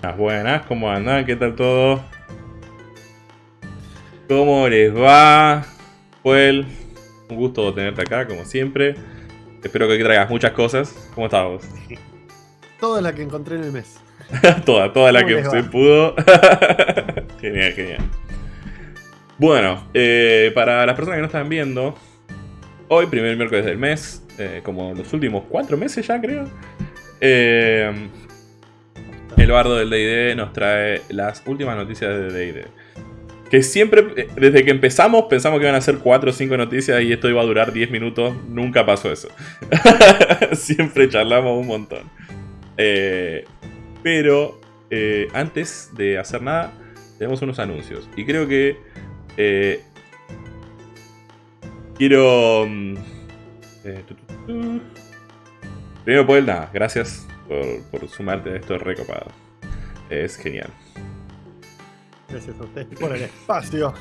Buenas, buenas, ¿cómo andan? ¿Qué tal todo? ¿Cómo les va? Joel, un gusto tenerte acá, como siempre. Espero que traigas muchas cosas. ¿Cómo estás vos? Toda la que encontré en el mes. toda, toda la que se pudo. genial, genial. Bueno, eh, para las personas que no están viendo, hoy, primer miércoles del mes, eh, como los últimos cuatro meses ya creo, eh, el bardo del D&D nos trae las últimas noticias de D&D. Que siempre, desde que empezamos, pensamos que iban a ser 4 o 5 noticias y esto iba a durar 10 minutos. Nunca pasó eso. siempre charlamos un montón. pero antes de hacer nada, tenemos unos anuncios. Y creo que eh, quiero... Mm, eh, Primero, Paul, nada, gracias por, sumarte a esto recopado. Es genial. Gracias a ustedes por el espacio.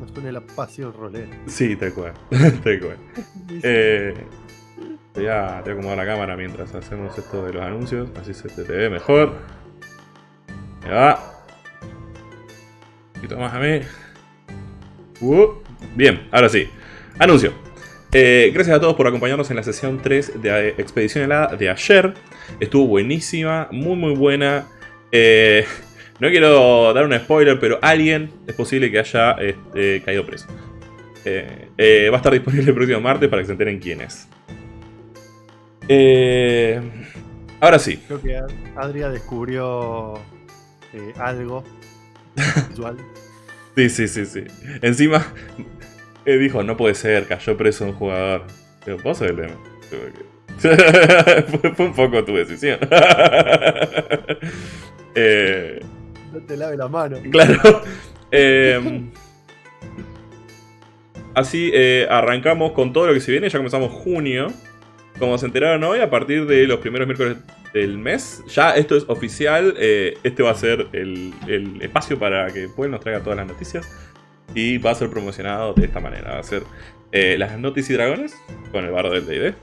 Nos pone la pasión rolero. Sí, tal cual. tal cual. Eh, voy, a, acomodar la cámara mientras hacemos esto de los anuncios. Así se te, ve mejor. Me va. Un poquito más a mí. Uh, bien, ahora sí. Anuncio. Eh, gracias a todos por acompañarnos en la sesión 3 de Expedición Helada de ayer. Estuvo buenísima, muy muy buena. Eh, no quiero dar un spoiler, pero alguien es posible que haya este, caído preso. Eh, va a estar disponible el próximo martes para que se enteren quién es. ahora sí. Creo que Adria descubrió algo visual. Sí, sí, sí, sí. Encima, eh, dijo, no puede ser, cayó preso un jugador. Pero vos el tema. fue, un poco tu decisión. eh, no te lave la mano. Claro. Eh, así eh, arrancamos con todo lo que se viene. Ya comenzamos junio. Como se enteraron hoy, a partir de los primeros miércoles del mes, ya esto es oficial. Eh, este va a ser el, espacio para que Puel nos traiga todas las noticias. Y va a ser promocionado de esta manera. Va a ser eh, las noticias y dragones con el bardo del DD.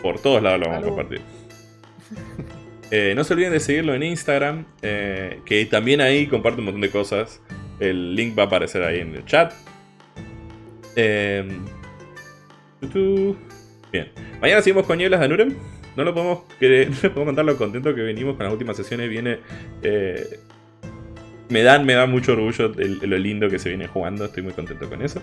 Por todos lados lo vamos a compartir. Eh, no se olviden de seguirlo en Instagram, que también ahí comparte un montón de cosas. El link va a aparecer ahí en el chat. Bien. Mañana seguimos con Nieblas de Nurem. No lo podemos, no contar lo contento que venimos con las últimas sesiones. Viene. Eh, me dan, me da mucho orgullo lo lindo que se viene jugando. Estoy muy contento con eso.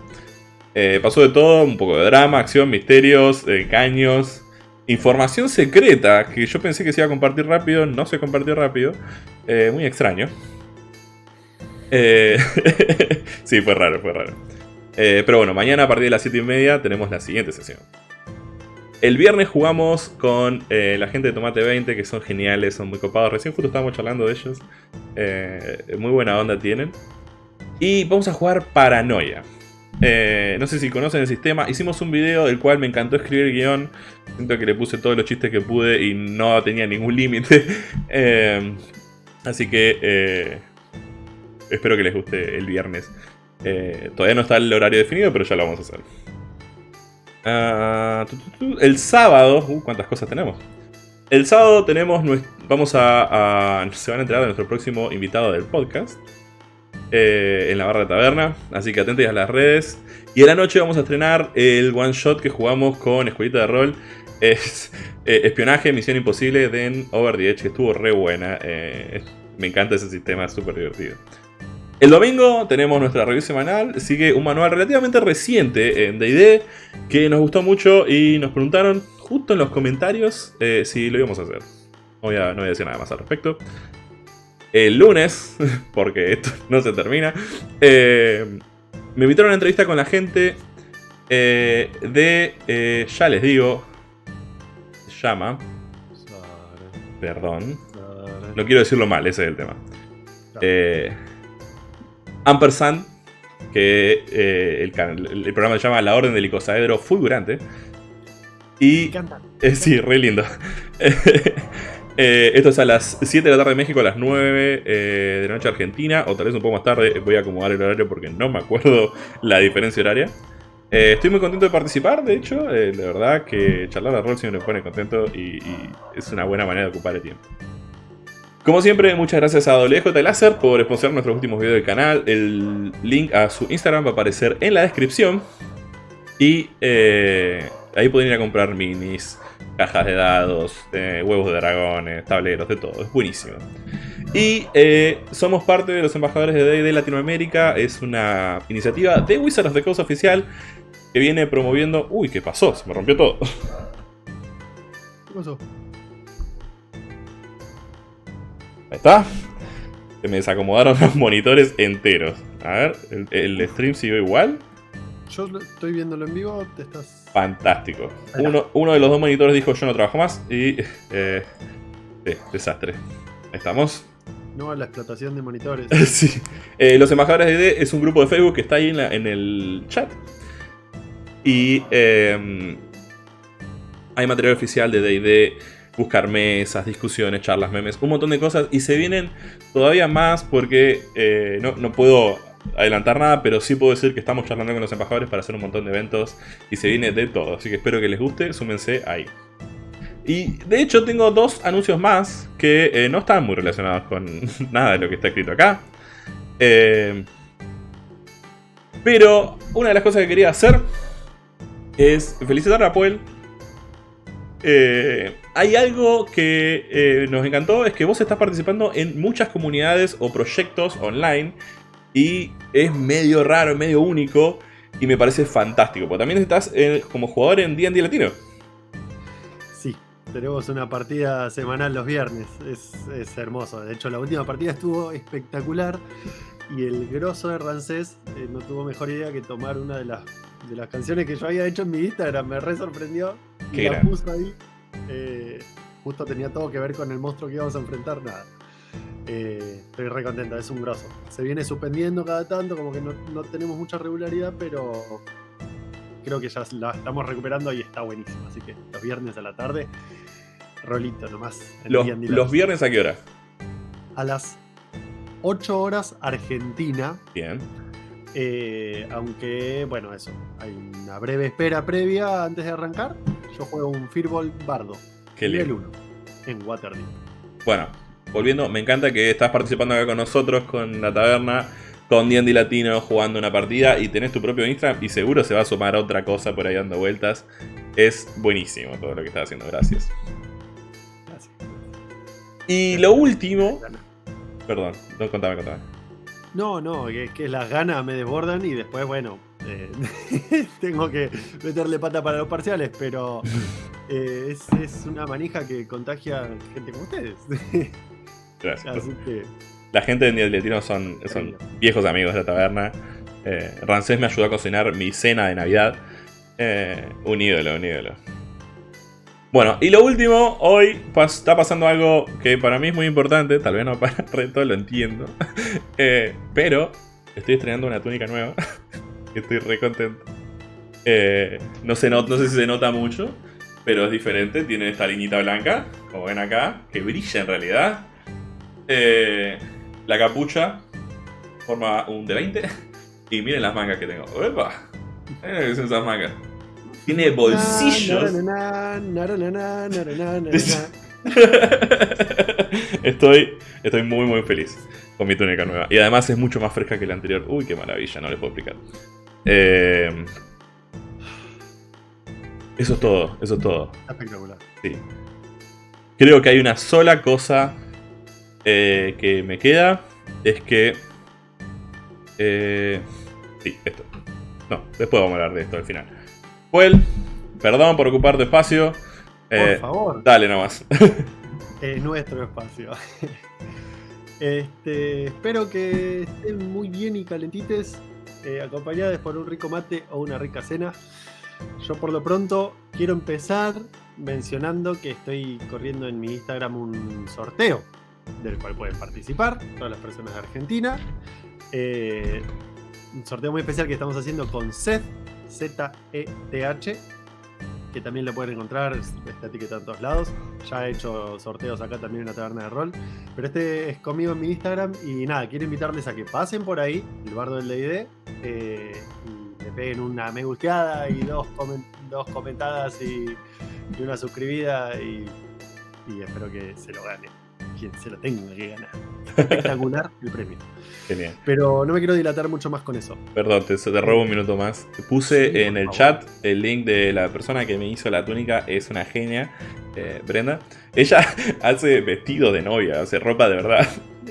Eh, pasó de todo, un poco de drama, acción, misterios, engaños, información secreta que yo pensé que se iba a compartir rápido, no se compartió rápido. Eh, muy extraño. sí, fue raro, fue raro. pero bueno, mañana a partir de las 7 y media tenemos la siguiente sesión. El viernes jugamos con eh, la gente de Tomate 20, que son geniales, son muy copados. Recién justo estábamos charlando de ellos. Eh, muy buena onda tienen. Y vamos a jugar Paranoia. Eh, no sé si conocen el sistema. Hicimos un video del cual me encantó escribir el guion. Siento que le puse todos los chistes que pude y no tenía ningún límite. así que espero que les guste el viernes. todavía no está el horario definido, pero ya lo vamos a hacer. Ah, el sábado, uh, cuántas cosas tenemos. El sábado tenemos, vamos a, se van a enterar de nuestro próximo invitado del podcast. Eh, en la barra de taberna, así que atentos a las redes. Y en la noche vamos a estrenar el one shot que jugamos con Escuelita de Rol. Es eh, Espionaje, Misión Imposible de Over the Edge, que estuvo re buena. Eh, me encanta ese sistema, es súper divertido. El domingo tenemos nuestra review semanal, sigue un manual relativamente reciente en D&D que nos gustó mucho y nos preguntaron justo en los comentarios eh, si lo íbamos a hacer. No voy, a, decir nada más al respecto. El lunes, porque esto no se termina, eh, me invitaron a una entrevista con la gente eh, de, ya les digo, se llama... Perdón. No quiero decirlo mal, ese es el tema. Eh, Ampersand, que eh, el, programa se llama La Orden del Icosaedro Fulgurante. Y. Eh, sí, re lindo. Eh, esto es a las 7 de la tarde de México, a las 9 de la noche Argentina, o tal vez un poco más tarde. Voy a acomodar el horario porque no me acuerdo la diferencia horaria. estoy muy contento de participar, de hecho, de verdad que charlar de rol siempre me pone contento y, y, es una buena manera de ocupar el tiempo. Como siempre, muchas gracias a WJ Láser por sponsorar nuestros últimos videos del canal. El link a su Instagram va a aparecer en la descripción. Y eh, ahí pueden ir a comprar minis, cajas de dados, eh, huevos de dragones, tableros, de todo. Es buenísimo. Y eh, somos parte de los embajadores de D&D Latinoamérica. Es una iniciativa de Wizards of the Coast oficial que viene promoviendo... Uy, ¿qué pasó? Se me rompió todo. ¿Qué pasó? Ahí está. Se me desacomodaron los monitores enteros. A ver, ¿el, el stream siguió igual? Yo estoy viéndolo en vivo, te estás. Fantástico. Uno, uno de los dos monitores dijo yo no trabajo más y... Eh, sí, desastre. Ahí estamos. No a la explotación de monitores. Sí. Eh, los embajadores de D es un grupo de Facebook que está ahí en, la- en el chat. Y eh, hay material oficial de D&D, buscar mesas, discusiones, charlas, memes, un montón de cosas. Y se vienen todavía más porque eh, no, no puedo adelantar nada, pero sí puedo decir que estamos charlando con los embajadores para hacer un montón de eventos. Y se viene de todo, así que espero que les guste, súmense ahí. Y de hecho tengo dos anuncios más que eh, no están muy relacionados con nada de lo que está escrito acá. Eh, pero una de las cosas que quería hacer es felicitar a Puel. Eh, hay algo que eh, nos encantó, es que vos estás participando en muchas comunidades o proyectos online y es medio raro, medio único y me parece fantástico, porque también estás eh, como jugador en D&D Latino. Sí, tenemos una partida semanal los viernes. Es, es hermoso. De hecho, la última partida estuvo espectacular. Y el grosso de Rancés eh, no tuvo mejor idea que tomar una de las, de las canciones que yo había hecho en mi Instagram. Me re sorprendió. Y Qué la puso ahí. Eh, justo tenía todo que ver con el monstruo que íbamos a enfrentar. Nada. Eh, estoy re contento, es un grosso. Se viene suspendiendo cada tanto, como que no, no tenemos mucha regularidad, pero creo que ya la estamos recuperando y está buenísimo. Así que los viernes a la tarde, rolito nomás. Los, los viernes a qué hora? A las 8 horas Argentina. Bien. eh, aunque, bueno, eso. Hay una breve espera previa antes de arrancar. Yo juego un Firball Bardo. Qué nivel lindo. 1. En Waterdeep. Bueno, volviendo, me encanta que estás participando acá con nosotros, con la taberna, con D&D Latino, jugando una partida y tenés tu propio Instagram y seguro se va a sumar otra cosa por ahí dando vueltas. Es buenísimo todo lo que estás haciendo, gracias. Gracias. Y lo último... Perdón, no, contame, contame. No, no, que que las ganas me desbordan y después, bueno, eh, tengo que meterle pata para los parciales, pero eh, es, es una manija que contagia gente como ustedes. Gracias. Así que, La gente de D&D Latino son, son viejos amigos de la taberna. Eh, Rancés me ayudó a cocinar mi cena de Navidad. Eh, un ídolo, un ídolo. Bueno, y lo último, hoy pas- está pasando algo que para mí es muy importante, tal vez no para el resto, lo entiendo. Eh, pero estoy estrenando una túnica nueva. Estoy re contento. Eh, no, se no sé si se nota mucho, pero es diferente. Tiene esta liñita blanca, como ven acá, que brilla en realidad. Eh, la capucha forma un D20. Y miren las mangas que tengo. ¡Epa! Miren que son esas mangas. Tiene bolsillos. estoy, estoy muy muy feliz con mi túnica nueva. Y además es mucho más fresca que la anterior. Uy, qué maravilla, no les puedo explicar. Eh, eso es todo, eso es todo. Espectacular. Sí. Creo que hay una sola cosa eh, que me queda. Es que... eh, sí, esto. No, después vamos a hablar de esto al final. Well, perdón por ocupar tu espacio. Por favor. Dale nomás. es nuestro espacio. Este, espero que estén muy bien y calentites, eh, acompañadas por un rico mate o una rica cena. Yo por lo pronto quiero empezar mencionando que estoy corriendo en mi Instagram un sorteo del cual pueden participar todas las personas de Argentina. Eh, un sorteo muy especial que estamos haciendo con Seth, Z-E-T-H, que también lo pueden encontrar, está etiquetado en todos lados. Ya he hecho sorteos acá también en la taberna de rol. Pero este es conmigo en mi Instagram. Y nada, quiero invitarles a que pasen por ahí, el bardo del DD, eh, y le peguen una me gusteada y dos, dos comentadas y, y una suscribida. Y, y espero que se lo ganen. Quien se lo tenga que ganar. Espectacular el premio. Genial. Pero no me quiero dilatar mucho más con eso. Perdón, te, te robo un minuto más. Puse Sí, en el favor. chat el link de la persona que me hizo la túnica. Es una genia, eh, Brenda. Ella hace vestido de novia, hace ropa de verdad.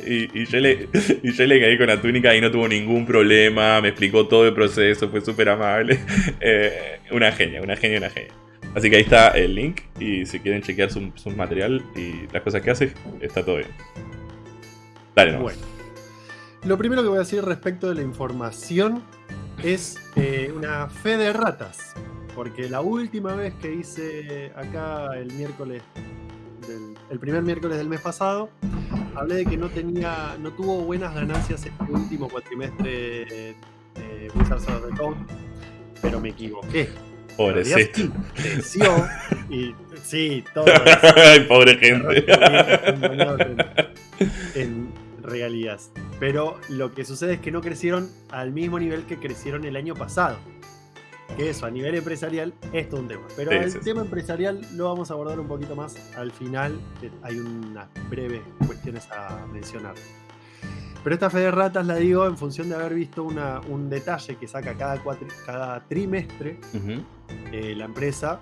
Y, y yo le, y yo le caí con la túnica y no tuvo ningún problema. Me explicó todo el proceso, fue súper amable. Eh, una genia, una genia, una genia. Así que ahí está el link. Y si quieren chequear su, material y las cosas que hace, está todo bien. Dale, no. Bueno. Lo primero que voy a decir respecto de la información es eh, una fe de ratas. Porque la última vez que hice acá el miércoles, del- el primer miércoles del mes pasado, hablé de que no tenía, no tuvo buenas ganancias el último cuatrimestre de Wizards of pero me equivoqué. En realidad Pobrecito. creció y sí, todo. Ay, pobre gente. en regalías. Pero lo que sucede es que no crecieron al mismo nivel que crecieron el año pasado. Que eso, a nivel empresarial, es todo un tema. Pero Sí, el sí, sí. tema empresarial lo vamos a abordar un poquito más al final. Hay unas breves cuestiones a mencionar. Pero esta fe de ratas la digo en función de haber visto una- un detalle que saca cada, trimestre eh, la empresa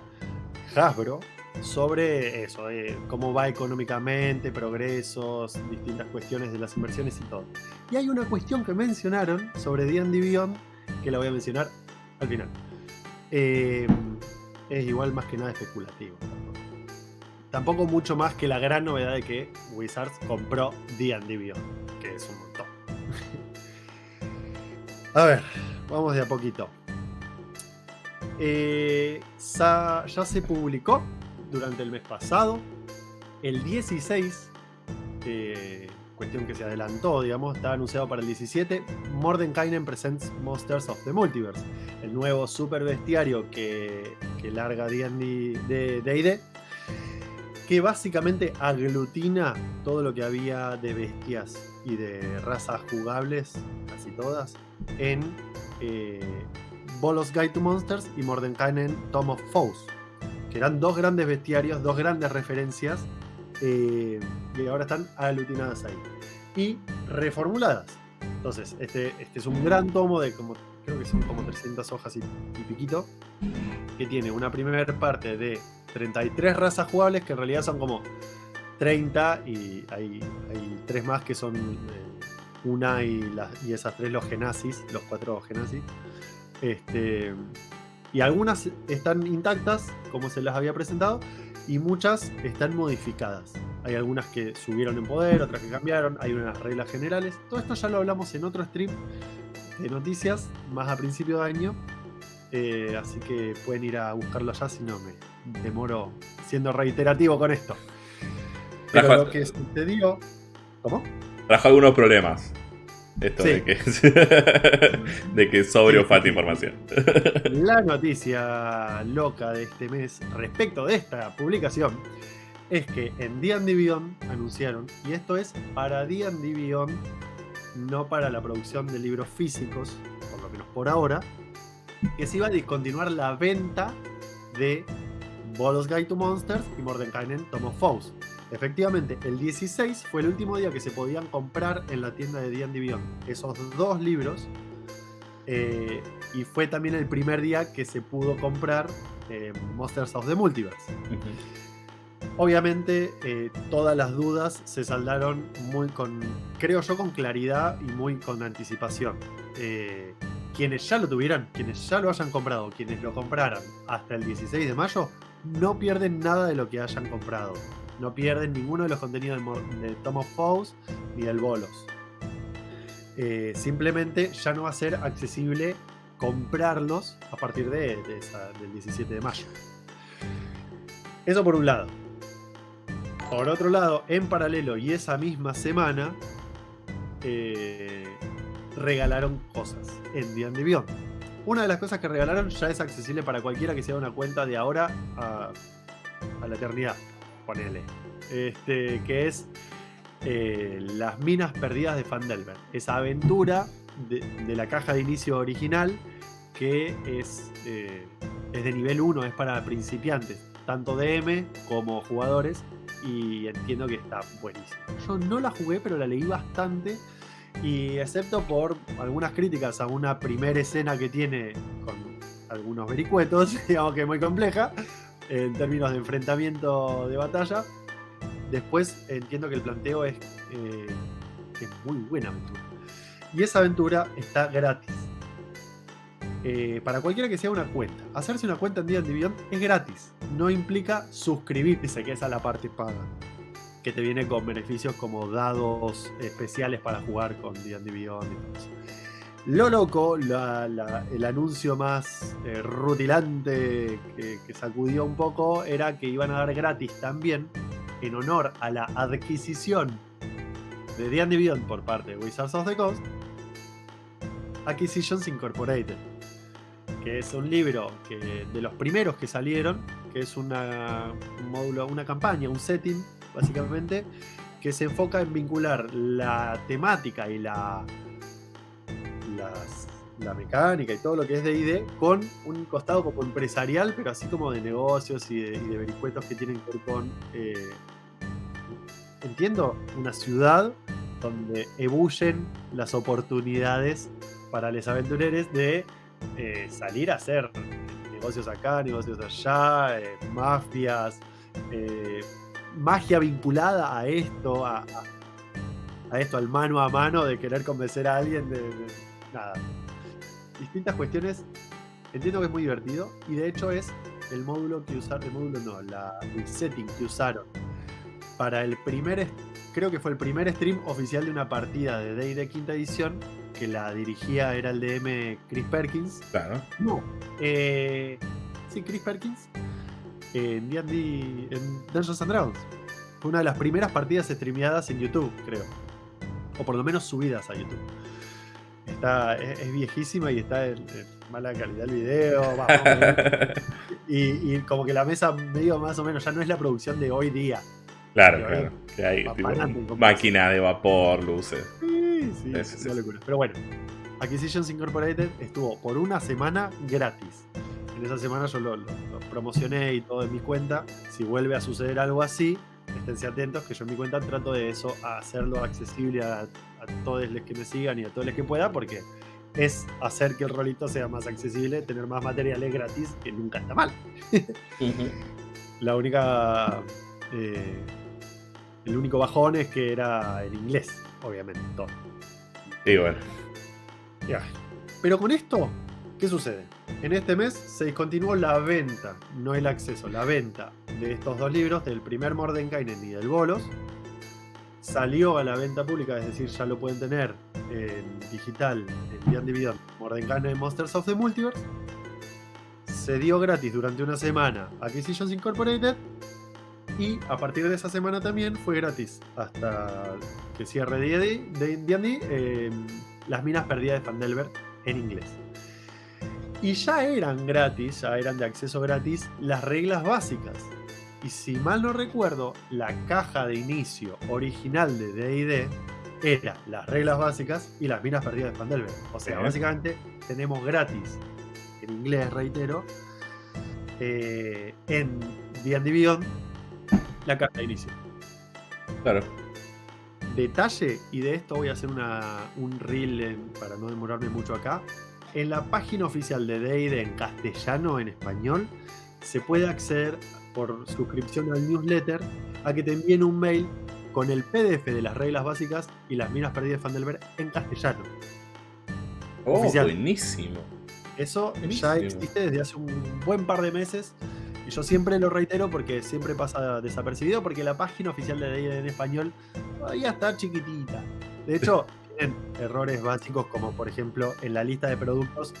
Hasbro sobre eso, eh, cómo va económicamente, progresos, distintas cuestiones de las inversiones y todo. Y hay una cuestión que mencionaron sobre D&D Beyond que la voy a mencionar al final. Eh, es igual más que nada especulativo. Tampoco mucho más que la gran novedad de que Wizards compró D&D Beyond, que es un montón. a ver, vamos de a poquito. Eh, ya se publicó durante el mes pasado. El 16, eh, cuestión que se adelantó, digamos, está anunciado para el 17. Mordenkainen Presents Monsters of the Multiverse, el nuevo super bestiario que, que larga D&D de D&D, que básicamente aglutina todo lo que había de bestias y de razas jugables, casi todas, en Bolos Guide to Monsters y Mordenkainen Tom of Foes, que eran dos grandes bestiarios, dos grandes referencias, eh, y ahora están aglutinadas ahí. Y reformuladas. Entonces, este, este es un gran tomo de como, creo que son como 300 hojas y piquito, que tiene una primera parte de 33 razas jugables, que en realidad son como 30, y hay, hay tres más que son eh, una y, esas tres los genasis, los cuatro genasis. Este, y algunas están intactas, como se las había presentado, y muchas están modificadas. Hay algunas que subieron en poder, otras que cambiaron, hay unas reglas generales. Todo esto ya lo hablamos en otro stream de noticias, más a principio de año. Eh, así que pueden ir a buscarlo allá si no me demoro siendo reiterativo con esto. Pero lo que sucedió. ¿Cómo? Trajo algunos problemas. Esto Sí. de que. de que sobre o falta información. La noticia loca de este mes respecto de esta publicación es que en D&D Beyond anunciaron, y esto es para D&D Beyond, no para la producción de libros físicos, por lo menos por ahora, que se iba a discontinuar la venta de Bolos Guide to Monsters y Mordenkainen Tom of Foes. Efectivamente, el 16 fue el último día que se podían comprar en la tienda de D&D Beyond esos dos libros eh, y fue también el primer día que se pudo comprar eh, Monsters of the Multiverse. Obviamente, eh, todas las dudas se saldaron muy con, creo yo, con claridad y muy con anticipación. Quienes ya lo tuvieran, quienes ya lo hayan comprado, quienes lo compraran hasta el 16 de mayo, no pierden nada de lo que hayan comprado. No pierden ninguno de los contenidos de, de Tom ni del Bolos. Eh, simplemente ya no va a ser accesible comprarlos a partir de, del 17 de mayo. Eso por un lado. Por otro lado, en paralelo y esa misma semana, eh, regalaron cosas en D&D Beyond. Una de las cosas que regalaron ya es accesible para cualquiera que sea una cuenta de ahora a la eternidad, Este, que es eh, Las Minas Perdidas de Fandelver. Esa aventura de, de la caja de inicio original que es, eh, es de nivel 1, es para principiantes, tanto DM como jugadores. y entiendo que está buenísimo. Yo no la jugué, pero la leí bastante y excepto por algunas críticas a una primera escena que tiene con algunos vericuetos, digamos que es muy compleja en términos de enfrentamiento de batalla, después entiendo que el planteo es, eh, es muy buena aventura. Y esa aventura está gratis. Eh, para cualquiera que sea una cuenta. Hacerse una cuenta en Beyond es gratis. No implica suscribirse, que esa es la parte paga. Que te viene con beneficios como dados especiales para jugar con D&D Beyond y todo eso. Lo loco, el anuncio más eh, rutilante que, sacudió un poco era que iban a dar gratis también, en honor a la adquisición de D&D Beyond por parte de Wizards of the Coast, Acquisitions Incorporated que es un libro que, de los primeros que salieron, que es una, un módulo, una campaña, un setting, básicamente, que se enfoca en vincular la temática y la, la mecánica y todo lo que es de ID con un costado como empresarial, pero así como de negocios y de, vericuetos que tienen que ver con, eh, entiendo, una ciudad donde ebullen las oportunidades para los aventureros de eh, salir a hacer negocios acá, negocios allá, eh, mafias, magia vinculada a esto, a, esto, al mano a mano de querer convencer a alguien de, nada. Distintas cuestiones. Entiendo que es muy divertido y de hecho es el módulo que usaron, el módulo no, el setting que usaron para el primer, creo que fue el primer stream oficial de una partida de Day de quinta edición que la dirigía era el DM Chris Perkins. Claro. No. Eh, sí, Chris Perkins. En D&D, en Dungeons and Dragons. Fue una de las primeras partidas streameadas en YouTube, creo. O por lo menos subidas a YouTube. Está, es, viejísima y está en, mala calidad el video. y, y, como que la mesa medio más o menos ya no es la producción de hoy día. Claro, claro. Que hay máquina de vapor, luces. Sí, sí, locura. Pero bueno, Acquisitions Incorporated estuvo por una semana gratis. En esa semana yo lo, promocioné y todo en mi cuenta. Si vuelve a suceder algo así, esténse atentos que yo en mi cuenta trato de eso, hacerlo accesible a, todos los que me sigan y a todos los que pueda, porque es hacer que el rolito sea más accesible, tener más materiales gratis, que nunca está mal. La única. Eh, el único bajón es que era en inglés, obviamente, todo. Y bueno. Ya. Pero con esto, ¿qué sucede? En este mes se discontinuó la venta, no el acceso, la venta de estos dos libros, del primer Mordenkainen y del Bolos. Salió a la venta pública, es decir, ya lo pueden tener en digital, en Beyond Dividend, Mordenkainen Monsters of the Multiverse. Se dio gratis durante una semana Acquisitions Incorporated y a partir de esa semana también fue gratis hasta que cierre D&D eh, las minas perdidas de Fandelver en inglés. Y ya eran gratis, ya eran de acceso gratis las reglas básicas. Y si mal no recuerdo, la caja de inicio original de D&D era las reglas básicas y las minas perdidas de Fandelver. O sea, básicamente tenemos gratis, en inglés reitero, eh, en D&D Beyond la carta de inicio. Claro. Detalle, y de esto voy a hacer un reel para no demorarme mucho acá. En la página oficial de D&D en castellano, en español, se puede acceder por suscripción al newsletter a que te envíen un mail con el PDF de las reglas básicas y las minas perdidas de Fandelver en castellano. Oh, buenísimo. Eso ya existe desde hace un buen par de meses y yo siempre lo reitero porque siempre pasa desapercibido, porque la página oficial de D&D en español todavía está chiquitita. De hecho, errores básicos como por ejemplo en la lista de productos,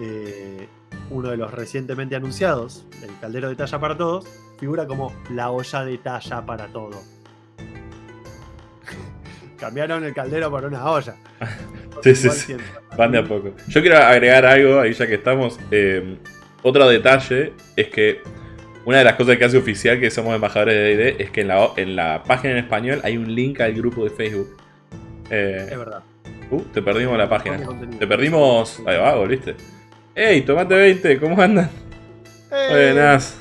eh, uno de los recientemente anunciados, el caldero de talla para todos, figura como la olla de talla para todo. Cambiaron el caldero por una olla. sí, sí, sí. Van de a poco. Yo quiero agregar algo ahí ya que estamos. Eh, otro detalle es que una de las cosas que hace oficial que somos embajadores de D&D es que en la, en la página en español hay un link al grupo de Facebook. Eh, es verdad. Uh, te perdimos la página. Te perdimos... Ahí va, volviste. ¡Ey, Tomate 20! ¿Cómo andan? Buenas.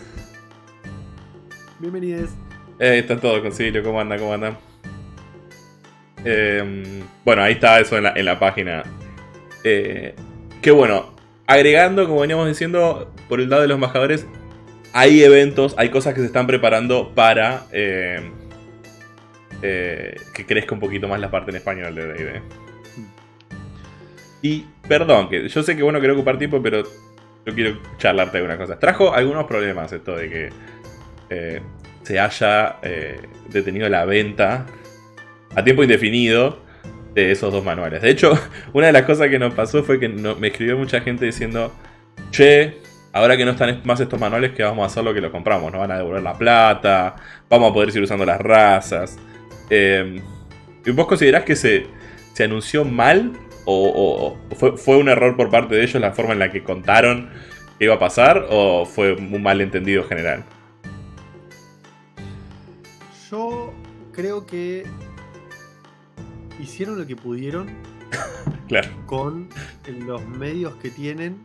Bienvenidos. Eh, está todo, Concilio, ¿cómo anda? ¿Cómo anda? Em, bueno, ahí está eso en la, página. Eh, que bueno, agregando, como veníamos diciendo, por el lado de los embajadores, hay eventos, hay cosas que se están preparando para eh, eh, que crezca un poquito más la parte en español de D&D. Y perdón, que yo sé que bueno quiero ocupar tiempo, pero yo quiero charlarte de algunas cosas. Trajo algunos problemas esto de que eh, se haya detenido la venta a tiempo indefinido de esos dos manuales. De hecho, una de las cosas que nos pasó fue que me escribió mucha gente diciendo, che, ahora que no están más estos manuales, ¿qué vamos a hacer lo que lo compramos? Nos van a devolver la plata, vamos a poder seguir usando las razas. Eh, ¿Vos considerás que se, se anunció mal o, fue, fue, un error por parte de ellos la forma en la que contaron que iba a pasar o fue un malentendido general? Yo creo que hicieron lo que pudieron claro. con los medios que tienen,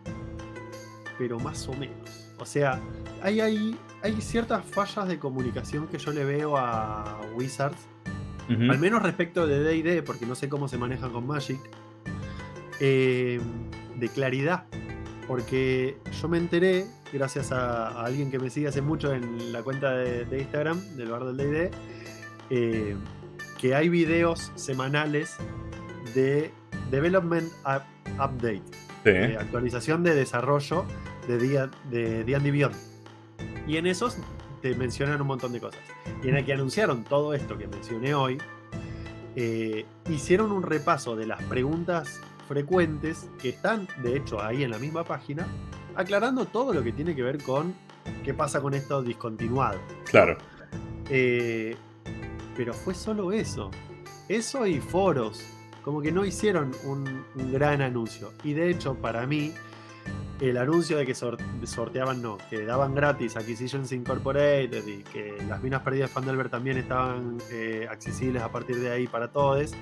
pero más o menos. O sea, hay, hay, hay ciertas fallas de comunicación que yo le veo a Wizards, al menos respecto de DD, porque no sé cómo se manejan con Magic, eh, de claridad. Porque yo me enteré, gracias a, alguien que me sigue hace mucho en la cuenta de, Instagram, del bar del DD, eh, que hay videos semanales de Development Update, de actualización de desarrollo de día de D&D Beyond. Y en esos te mencionan un montón de cosas. Y en el que anunciaron todo esto que mencioné hoy, eh, hicieron un repaso de las preguntas frecuentes que están, de hecho, ahí en la misma página, aclarando todo lo que tiene que ver con qué pasa con esto discontinuado. Claro. Eh, pero fue solo eso. Eso y foros. Como que no hicieron un, gran anuncio. Y de hecho, para mí, el anuncio de que sorteaban, no, que daban gratis Acquisitions Incorporated y que las minas perdidas de Fandelver también estaban eh, accesibles a partir de ahí para todos,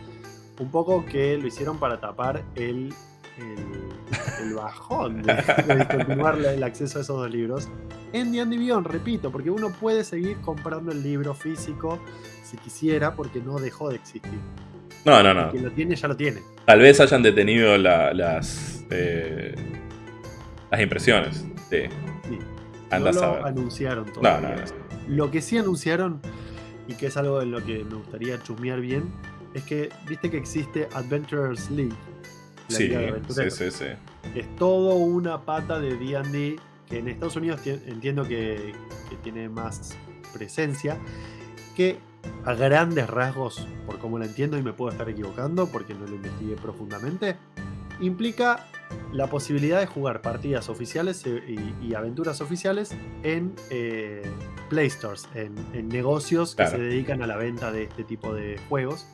un poco que lo hicieron para tapar el, el, bajón de, de el acceso a esos dos libros en D&D repito, porque uno puede seguir comprando el libro físico si quisiera, porque no dejó de existir. No, no, no. Quien lo tiene, ya lo tiene. Tal vez hayan detenido las, eh, las impresiones. Sí. sí. no lo anunciaron todavía. No, no, Lo que sí anunciaron, y que es algo en lo que me gustaría chusmear bien, es que viste que existe Adventurers League. sí, sí, sí, sí. Es todo una pata de D&D que en Estados Unidos entiendo que, tiene más presencia, que a grandes rasgos, por como lo entiendo y me puedo estar equivocando porque no lo investigué profundamente, implica la posibilidad de jugar partidas oficiales y, aventuras oficiales en eh, Play Stores, en, negocios que se dedican a la venta de este tipo de juegos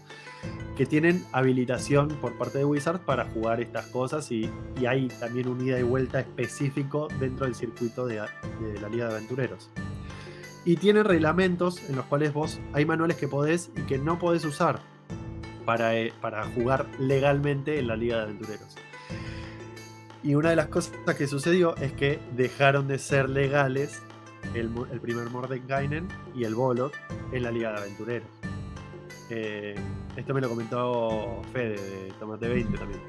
que tienen habilitación por parte de Wizards para jugar estas cosas y, hay también un ida y vuelta específico dentro del circuito de, la Liga de Aventureros. Y tienen reglamentos en los cuales vos hay manuales que podés y que no podés usar para, eh, para jugar legalmente en la Liga de Aventureros. Y una de las cosas que sucedió es que dejaron de ser legales el, el primer Mordenkainen y el Bolot en la Liga de Aventureros. Eh, esto me lo comentó Fede de Tomate 20 también.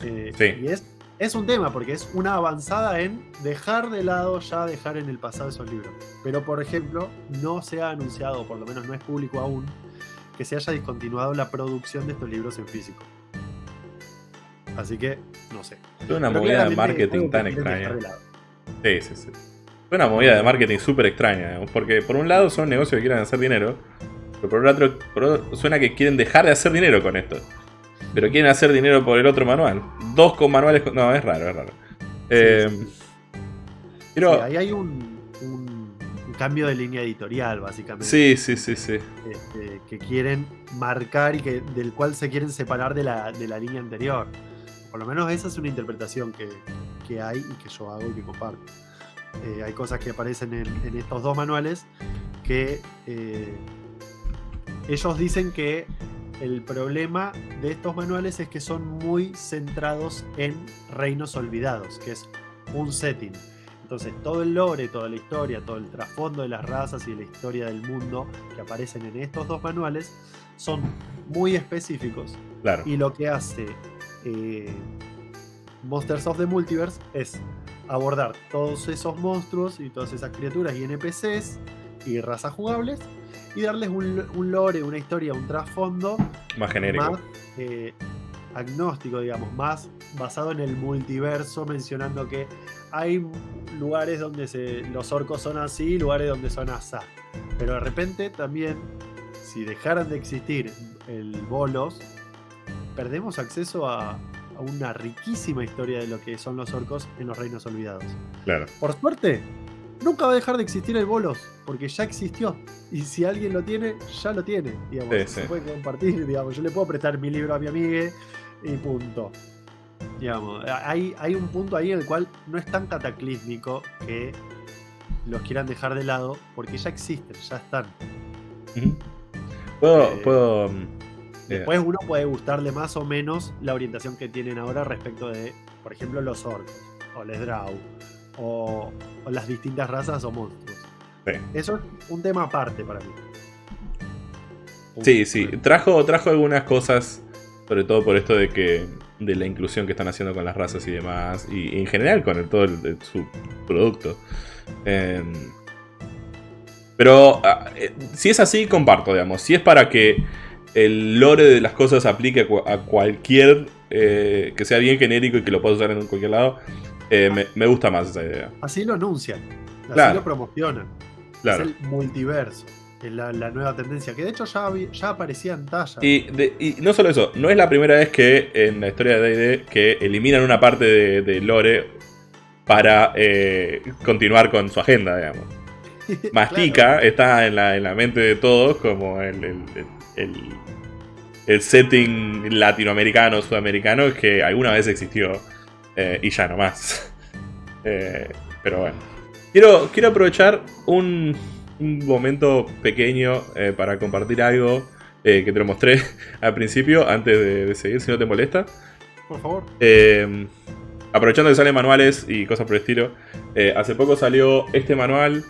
Eh, y es, es un tema, porque es una avanzada en dejar de lado, ya dejar en el pasado esos libros. Pero, por ejemplo, no se ha anunciado, por lo menos no es público aún, que se haya discontinuado la producción de estos libros en físico. Así que, no sé. Es una movida de marketing tan extraña. Sí, sí, sí. Es una movida de marketing súper extraña, porque por un lado son negocios que quieren hacer dinero, pero por otro, suena que quieren dejar de hacer dinero con esto. Pero quieren hacer dinero por el otro manual. Dos con manuales. No, es raro, es raro. Eh, pero, ahí hay un, cambio de línea editorial, básicamente. Sí, sí, sí, sí. Este, que quieren marcar y que, del cual se quieren separar de la, línea anterior. Por lo menos esa es una interpretación que, hay y que yo hago y que comparto. Eh, hay cosas que aparecen en, estos dos manuales que eh, ellos dicen que el problema de estos manuales es que son muy centrados en reinos olvidados, que es un setting. Entonces todo el lore, toda la historia, todo el trasfondo de las razas y la historia del mundo que aparecen en estos dos manuales son muy específicos. Claro. Y lo que hace eh, Monsters of the Multiverse es abordar todos esos monstruos y todas esas criaturas y NPCs y razas jugables y darles un, un lore, una historia, un trasfondo Más genérico. más eh, agnóstico, digamos, más basado en el multiverso, mencionando que hay lugares donde se- los orcos son así, lugares donde son asá. Pero de repente también, si dejaran de existir el bolos, perdemos acceso a, a una riquísima historia de lo que son los orcos en los reinos olvidados. Claro. Por suerte, nunca va a dejar de existir el bolos, porque ya existió. Y si alguien lo tiene, ya lo tiene. Digamos, Sí, se sí. puede compartir, digamos. Yo le puedo prestar mi libro a mi amiga y punto. Digamos, hay, hay un punto ahí en el cual no es tan cataclísmico que los quieran dejar de lado, porque ya existen, ya están. Puedo. Eh, puedo mm, Después uno puede gustarle más o menos la orientación que tienen ahora respecto de, por ejemplo, los orcos, o les Drow, o, o las distintas razas o monstruos. Sí. Eso es un tema aparte para mí. Sí, sí. Trajo, trajo algunas cosas, sobre todo por esto de que de la inclusión que están haciendo con las razas y demás, y, y en general con el- todo el- el- su producto. Em, pero ah, eh, si es así, comparto, digamos. Si es para que el lore de las cosas aplique a, cua- a cualquier eh, que sea bien genérico y que lo puedas usar en cualquier lado, eh, me, me gusta más esa idea. Así lo anuncian, así Claro. lo promocionan. Claro. Es el multiverso, la, la nueva tendencia, que de hecho ya aparecía en talla. Y, de- y no solo eso, no es la primera vez que en la historia de D&D que eliminan una parte de, de Lore para eh, continuar con su agenda, digamos. Mastica está en la, en la mente de todos como el, el, el- setting latinoamericano, sudamericano que alguna vez existió eh, y ya no más. Eh, pero bueno. Quiero, quiero aprovechar un, un momento pequeño eh, para compartir algo que te lo mostré al principio, antes de, de seguir, si no te molesta. Por favor. Eh, aprovechando que salen manuales y cosas por el estilo, eh, hace poco salió este manual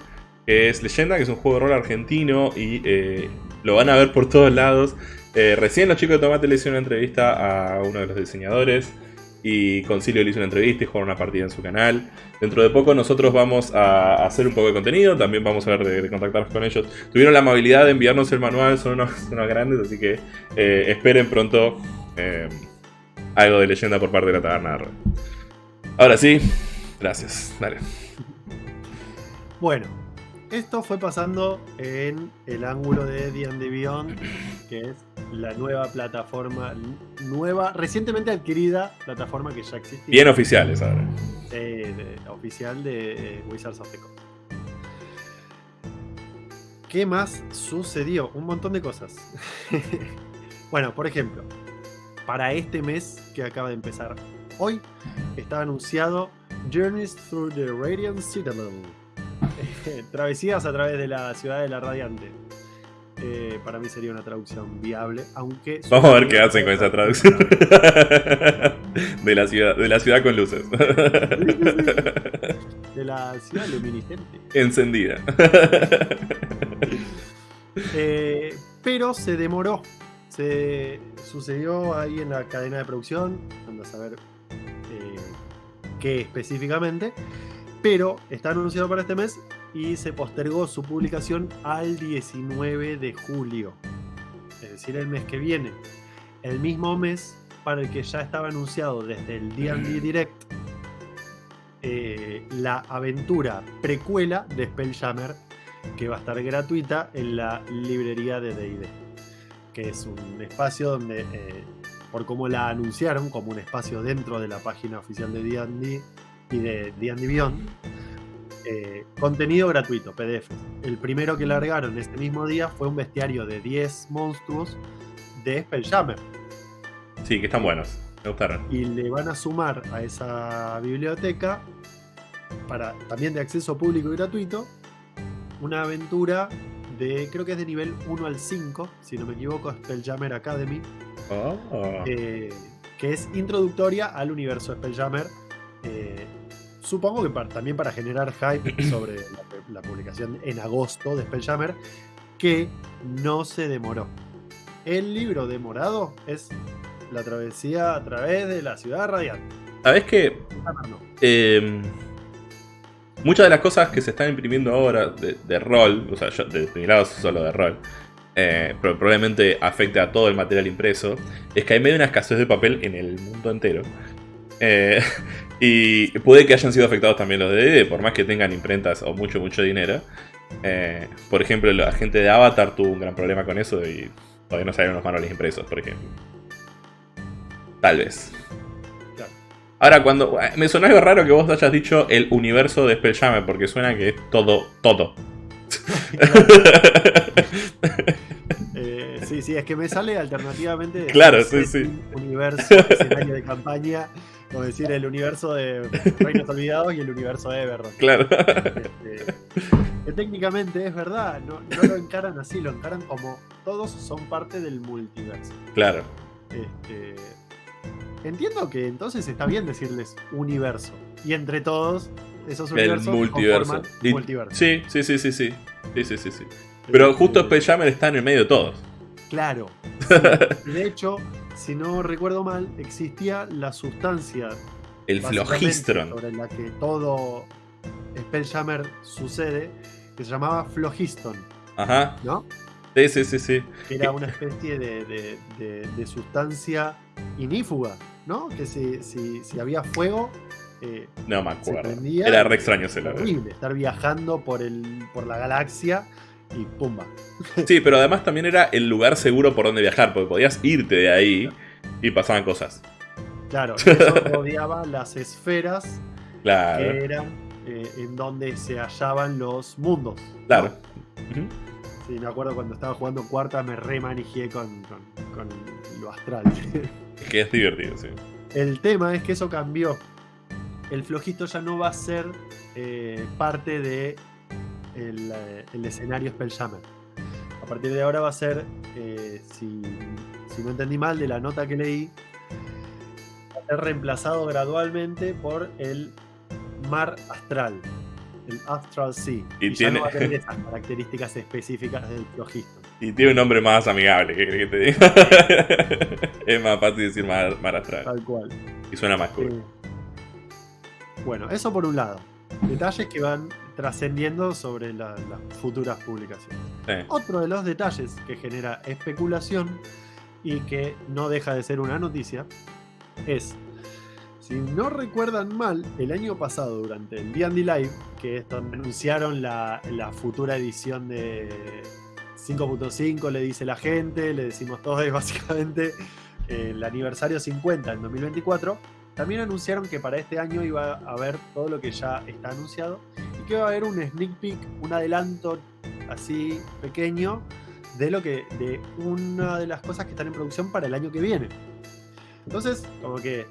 que es Leyenda, que es un juego de rol argentino y eh, lo van a ver por todos lados. Eh, recién los chicos de Tomate le hicieron una entrevista a uno de los diseñadores y Concilio le hizo una entrevista y jugaron una partida en su canal. Dentro de poco nosotros vamos a hacer un poco de contenido, también vamos a ver de, contactarnos con ellos. Tuvieron la amabilidad de enviarnos el manual, son unos, grandes, así que eh, esperen pronto algo de leyenda por parte de la taberna. Ahora sí, gracias. Dale. Bueno, esto fue pasando en el ángulo de D&D Beyond, que es la nueva plataforma, nueva, recientemente adquirida plataforma que ya existía. Bien oficiales ahora. eh, de- oficial de eh, Wizards of the Coast. ¿Qué más sucedió? Un montón de cosas. bueno, por ejemplo, para este mes que acaba de empezar hoy, está anunciado Journeys Through the Radiant Citadel. Travesías a través de la ciudad de la Radiante. Eh, para mí sería una traducción viable, aunque... Vamos a ver qué hacen con esa traducción. de la ciudad, de la ciudad con luces. De la ciudad luminiscente. Encendida. Eh, pero se demoró. Se sucedió ahí en la cadena de producción. Ando a saber eh, qué específicamente. Pero está anunciado para este mes y se postergó su publicación al 19 de julio. Es decir, el mes que viene. El mismo mes para el que ya estaba anunciado desde el D&D Direct eh, la aventura precuela de Spelljammer que va a estar gratuita en la librería de D&D que es un espacio donde eh, por cómo la anunciaron como un espacio dentro de la página oficial de D&D y de D&D Beyond eh, contenido gratuito, PDF el primero que largaron este mismo día fue un bestiario de 10 monstruos de Spelljammer Sí, que están buenos. Me gustaron. y le van a sumar a esa biblioteca para también de acceso público y gratuito una aventura de creo que es de nivel 1 al 5 si no me equivoco Spelljammer Academy Oh. eh, que es introductoria al universo Spelljammer eh, supongo que también para generar hype sobre la, publicación en agosto de Spelljammer, que no se demoró. El libro demorado es la travesía a través de la ciudad radiante. ¿Sabes qué? Em, muchas de las cosas que se están imprimiendo ahora de, rol, o sea, yo, de mi lado solo de rol, eh, pero probablemente afecte a todo el material impreso, es que hay medio una escasez de papel en el mundo entero. Eh, y puede que hayan sido afectados también los de D&D, por más que tengan imprentas o mucho, mucho dinero. Eh, por ejemplo, la gente de Avatar tuvo un gran problema con eso y todavía no salieron los manuales impresos, por ejemplo. Tal vez. Ahora, cuando. Me suena algo raro que vos hayas dicho el universo de Spelljammer, porque suena que es todo, todo. Eh, sí, sí, es que me sale alternativamente. Claro, sí, sí. Universo, escenario de campaña, como decir el universo de Reinos Olvidados y el universo de Everron. Claro. Este, que técnicamente es verdad, no, no, lo encaran así, lo encaran como todos son parte del multiverso. Claro. Este, entiendo que entonces está bien decirles universo. Y entre todos, esos universos el multiverso. multiverso. Sí, sí, sí, sí, sí. Sí, sí, sí, sí. Pero justo Spelljammer está en el medio de todos. Claro. De hecho, si no recuerdo mal, existía la sustancia. El flogistron. Sobre la que todo Spelljammer sucede, que se llamaba flogiston. Ajá. ¿No? Sí, sí, sí, sí. Era una especie de, sustancia inífuga, ¿no? Que si, si, había fuego, eh, no me acuerdo. Era re extraño ese Horrible estar viajando por, el, por la galaxia y pumba. Sí, pero además también era el lugar seguro por donde viajar, porque podías irte de ahí y pasaban cosas. Claro, eso rodeaba las esferas claro. que eran eh, en donde se hallaban los mundos. Claro. Sí, me acuerdo cuando estaba jugando cuarta me remanijé con, con, lo astral. que es divertido, sí. El tema es que eso cambió. El flojito ya no va a ser eh, parte de eh, el, escenario Spelljammer. A partir de ahora va a ser, eh, si, no entendí mal de la nota que leí, va a ser reemplazado gradualmente por el mar astral, el Astral Sea. Y, tiene... no va a tener esas características específicas del flojito. Y tiene un nombre más amigable, ¿qué crees que te diga? es más fácil decir mar, astral. Tal cual. Y suena más cool. Eh, bueno, eso por un lado. Detalles que van trascendiendo sobre las futuras publicaciones. Otro de los detalles que genera especulación y que no deja de ser una noticia es, si no recuerdan mal, el año pasado durante el D&D Live, que es donde anunciaron la, futura edición de 5.5, le dice la gente, le decimos todos básicamente, el aniversario 50 en 2024, también anunciaron que para este año iba a haber todo lo que ya está anunciado que va a haber un sneak peek, un adelanto así pequeño de lo que de una de las cosas que están en producción para el año que viene. Entonces, como que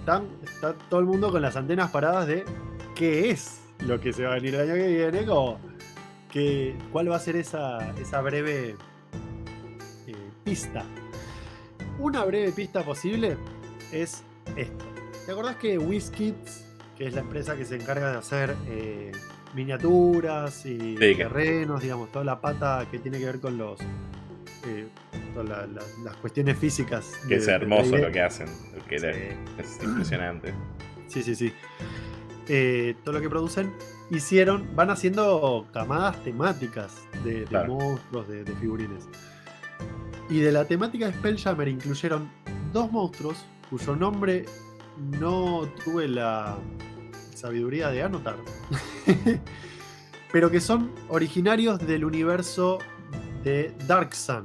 están, está todo el mundo con las antenas paradas de qué es lo que se va a venir el año que viene, como que, cuál va a ser esa, esa breve eh, pista. Una breve pista posible es esto. ¿Te acordás que WizKids, que es la empresa que se encarga de hacer eh, miniaturas y terrenos, digamos, toda la pata que tiene que ver con los eh, las cuestiones físicas. Que es hermoso lo que hacen, que es impresionante. Sí, sí, sí. Eh, todo lo que producen, hicieron, van haciendo camadas temáticas de, monstruos, de, figurines. Y de la temática de Spelljammer incluyeron dos monstruos cuyo nombre no tuve la, sabiduría de anotar, pero que son originarios del universo de Dark Sun.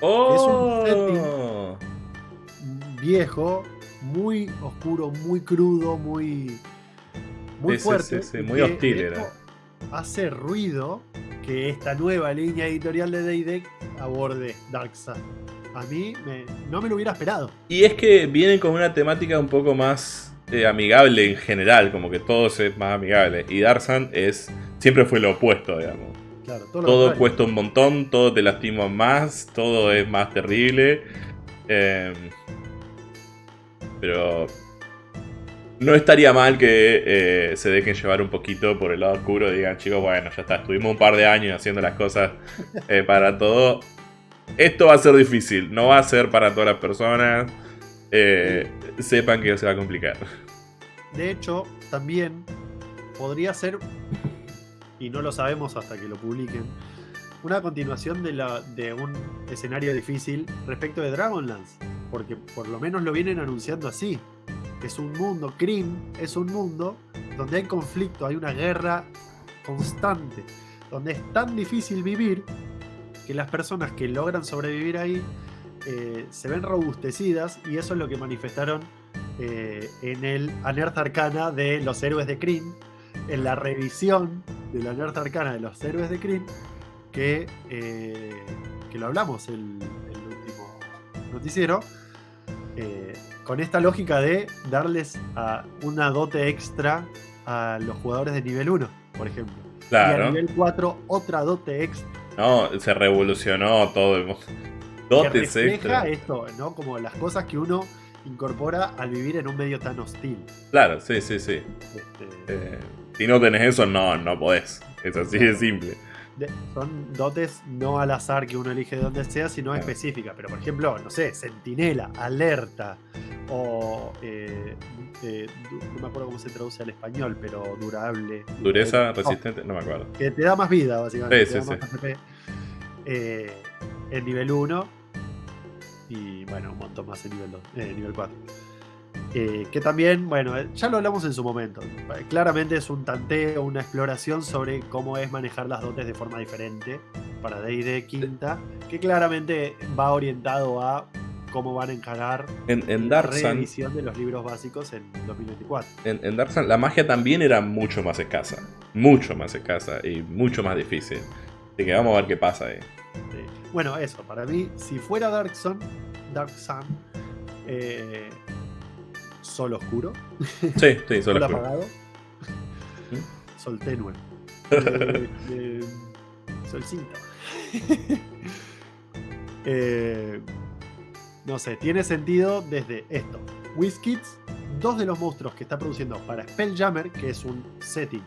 Oh. Es un oh. setting viejo, muy oscuro, muy crudo, muy, muy fuerte. muy hostil era. Hace ruido que esta nueva línea editorial de D&D aborde Dark Sun. A mí no me lo hubiera esperado. Y es que vienen con una temática un poco más eh, amigable en general, como que todo es más amigable. Y Darsan es siempre fue lo opuesto, digamos. todo, cuesta un montón, todo te lastima más, todo es más terrible. Em, pero No estaría mal que eh, se dejen llevar un poquito por el lado oscuro y digan, chicos, bueno, ya está, estuvimos un par de años haciendo las cosas eh, para todo. Esto va a ser difícil, no va a ser para todas las personas. Eh, sepan que se va a complicar. De hecho, también podría ser, y no lo sabemos hasta que lo publiquen, una continuación de, de un escenario difícil respecto de Dragonlance. Porque por lo menos lo vienen anunciando así. Es un mundo, Kryn es un mundo donde hay conflicto, hay una guerra constante, donde es tan difícil vivir que las personas que logran sobrevivir ahí eh, se ven robustecidas y eso es lo que manifestaron eh, en el Anerth Arcana de los héroes de Kryn, en la revisión de la Anerth Arcana de los héroes de Kryn, que, eh, que lo hablamos el, el último noticiero, con esta lógica de darles a una dote extra a los jugadores de nivel 1, por ejemplo. Claro. Y a nivel 4 otra dote extra. No, se revolucionó todo. el mundo. Dotes que refleja extra. esto, ¿no? Como las cosas que uno incorpora al vivir en un medio tan hostil. Claro, sí, sí, sí. Este, Eh, si no tenés eso, no, no podés. Es así de simple. de- son dotes no al azar que uno elige de donde sea, sino Claro. específicas. Pero, por ejemplo, no sé, sentinela, alerta, o. eh, eh, no me acuerdo cómo se traduce al español, pero durable. Dureza, resistente, no me acuerdo. que te da más vida, básicamente. Sí, sí. Eh, en nivel 1 y bueno, un montón más en nivel 2, eh, nivel 4. Eh, que también, bueno, eh, ya lo hablamos en su momento. Eh, Claramente es un tanteo, una exploración sobre cómo es manejar las dotes de forma diferente para D&D quinta, que claramente va orientado a cómo van a encarar En, en la reedición de los libros básicos en 2024. en, en Dark Sun, la magia también era mucho más escasa. Mucho más escasa y mucho más difícil. Así que vamos a ver qué pasa ahí. Bueno, eso, para mí, si fuera Dark Sun, Dark Sun, eh, sol oscuro, Sí, sí, solo sol oscuro. apagado, sol tenue, eh, eh, sol cinto. Eh, no sé, tiene sentido desde esto. WizKids, dos de los monstruos que está produciendo para Spelljammer, que es un setting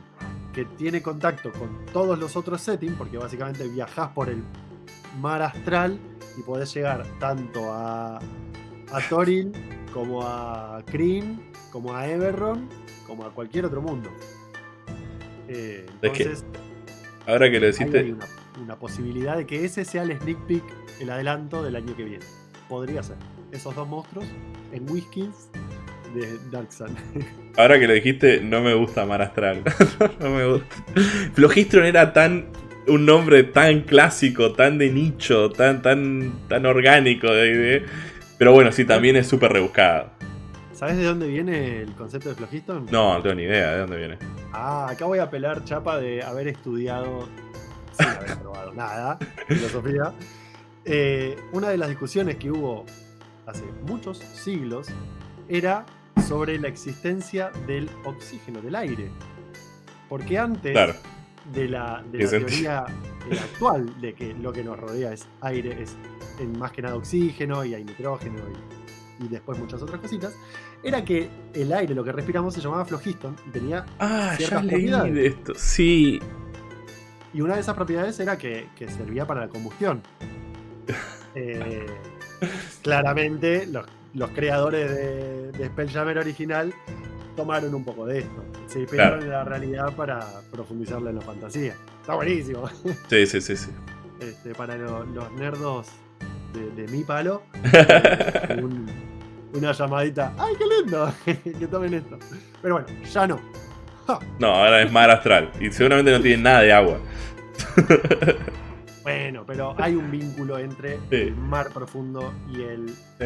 que tiene contacto con todos los otros settings, porque básicamente viajás por el mar astral y podés llegar tanto a, a Thorin, como a Kryn, como a Eberron, como a cualquier otro mundo. Eh, Es que entonces, Ahora que lo deciste, hay una, una posibilidad de que ese sea el sneak peek, el adelanto del año que viene. Podría ser. Esos dos monstruos en Whiskins de Dark Sun. ahora que lo dijiste, no me gusta Mar Astral. no me gusta. Flogistron era tan un nombre tan clásico, tan de nicho, tan, tan, tan orgánico de- Pero bueno, sí, también es súper rebuscado. ¿Sabes de dónde viene el concepto de Flogiston? No, no tengo ni idea de dónde viene. Ah, acá voy a pelar chapa de haber estudiado, sin haber probado nada, filosofía. Eh, una de las discusiones que hubo hace muchos siglos era sobre la existencia del oxígeno, del aire. Porque antes Claro. De la, de teoría eh, actual de que lo que nos rodea es aire, es en más que nada oxígeno y hay nitrógeno y, y después muchas otras cositas, era que el aire, lo que respiramos, se llamaba flogiston y tenía Ah, ya ciertas leí propiedades. de esto. Sí. Y una de esas propiedades era que, que servía para la combustión. Eh, claramente, los, los creadores de, de Spelljammer original tomaron un poco de esto. Se Claro. en la realidad para profundizarla en la fantasía. Está buenísimo. Sí, sí, sí, sí. Este, para lo- los nerdos de, de mi palo, un- una llamadita. ¡Ay, qué lindo! que tomen esto. Pero bueno, ya no. Ja. No, ahora es mar astral. Y seguramente no tiene nada de agua. Bueno, pero hay un vínculo entre Sí. el mar profundo y el Sí.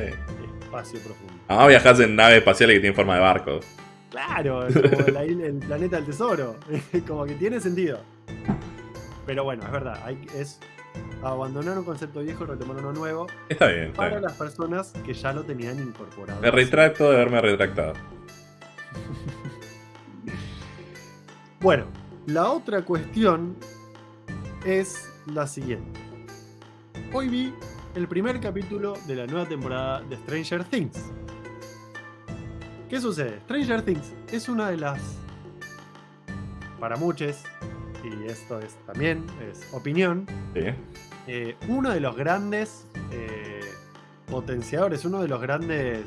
espacio profundo. Además viajas en naves espaciales que tienen forma de barco. Claro, como la isla- el planeta del tesoro. como que tiene sentido. Pero bueno, es verdad. Hay, es abandonar un concepto viejo y retomar uno nuevo Está bien, está para bien. las personas que ya lo tenían incorporado. Me retracto de haberme retractado. Bueno, la otra cuestión es la siguiente. Hoy vi el primer capítulo de la nueva temporada de Stranger Things. ¿Qué sucede? Stranger Things es una de las, para muchos, y esto es también, es opinión, Sí. eh, uno de los grandes eh, potenciadores, uno de los grandes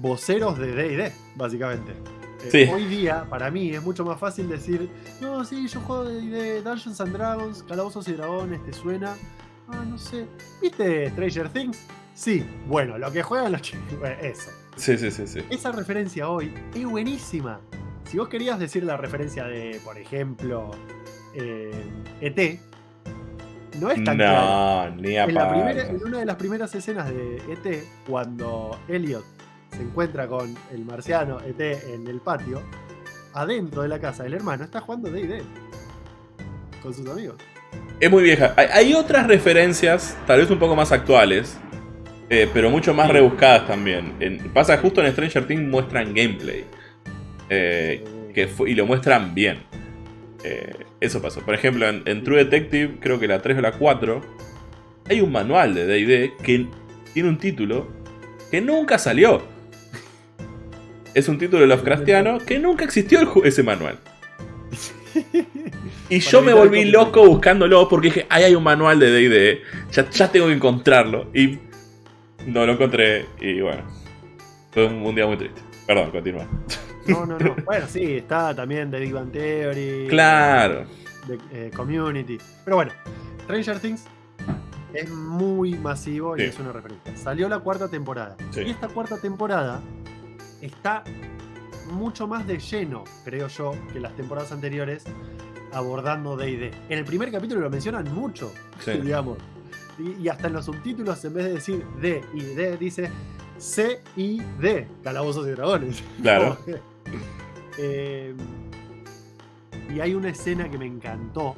voceros de D&D, básicamente. Eh, Sí. Hoy día, para mí, es mucho más fácil decir, no, sí, yo juego de Dungeons and Dragons, Calabozos y Dragones, ¿te suena? Ah, no sé. ¿Viste Stranger Things? Sí, bueno, lo que juegan los chicos, eso. Sí, sí, sí, sí. Esa referencia hoy es buenísima. Si vos querías decir la referencia de, por ejemplo, eh, ET, no es tan. No, ni En, la primera- en una de las primeras escenas de ET, cuando Elliot se encuentra con el marciano ET en el patio, adentro de la casa del hermano está jugando D&D con sus amigos. Es muy vieja. Hay, hay otras referencias, tal vez un poco más actuales, eh, pero mucho más Sí. rebuscadas también. En- pasa justo en Stranger Things muestran gameplay. eh, que fu- y lo muestran bien. Eh, eso pasó. Por ejemplo, en, en True Detective, creo que la 3 o la 4, hay un manual de DD que tiene un título que nunca salió. Es un título Lovecraftiano que nunca existió el ese manual. Y yo me volví loco buscándolo porque dije, ahí hay un manual de D&D, ya, ya tengo que encontrarlo. Y no lo encontré y bueno, fue un, un día muy triste. Perdón, continúa. No, no, no. Bueno, sí, está también de Big Bang Theory. Claro. de eh, Community. Pero bueno, Stranger Things es muy masivo y es una referencia. Salió la cuarta temporada. Sí. Y esta cuarta temporada está mucho más de lleno, creo yo, que las temporadas anteriores abordando D&D. En el primer capítulo lo mencionan mucho, Sí. digamos. Y, y hasta en los subtítulos, en vez de decir D y D, dice C y D, Calabozos y Dragones. Claro. Eh, y hay una escena que me encantó,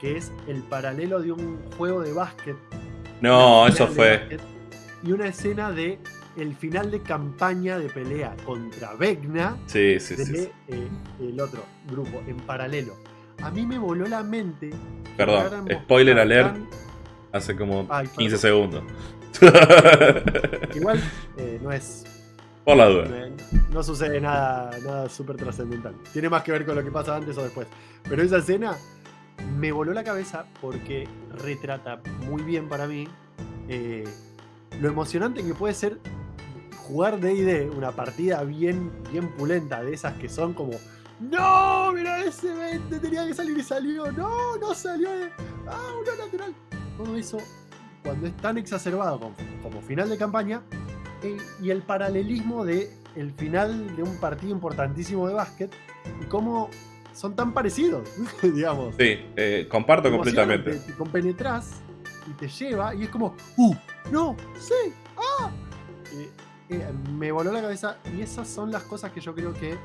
que es el paralelo de un juego de básquet. No, eso fue. básquet, Y una escena de el final de campaña de pelea contra Vecna Sí, sí, de sí. eh, el otro grupo, en paralelo. A mí me voló la mente. Perdón, spoiler alert. tan- Hace como Ay, 15 perdón. segundos. Igual eh, no es Por la duda. No, no sucede nada, nada súper trascendental. Tiene más que ver con lo que pasa antes o después. Pero esa escena me voló la cabeza porque retrata muy bien para mí eh, lo emocionante que puede ser jugar DD, una partida bien, bien pulenta, de esas que son como. ¡No! Mira ese 20 tenía que salir y salió. ¡No! No salió. ¡Ah! Uno natural. Todo eso, cuando es tan exacerbado como, como final de campaña, eh, y el paralelismo de el final de un partido importantísimo de básquet y cómo son tan parecidos, digamos. Sí, eh, comparto completamente. Te, te compenetras y te lleva y es como, ¡uh! ¡No! ¡Sí! ¡Ah! Eh, eh, me voló la cabeza y esas son las cosas que yo creo que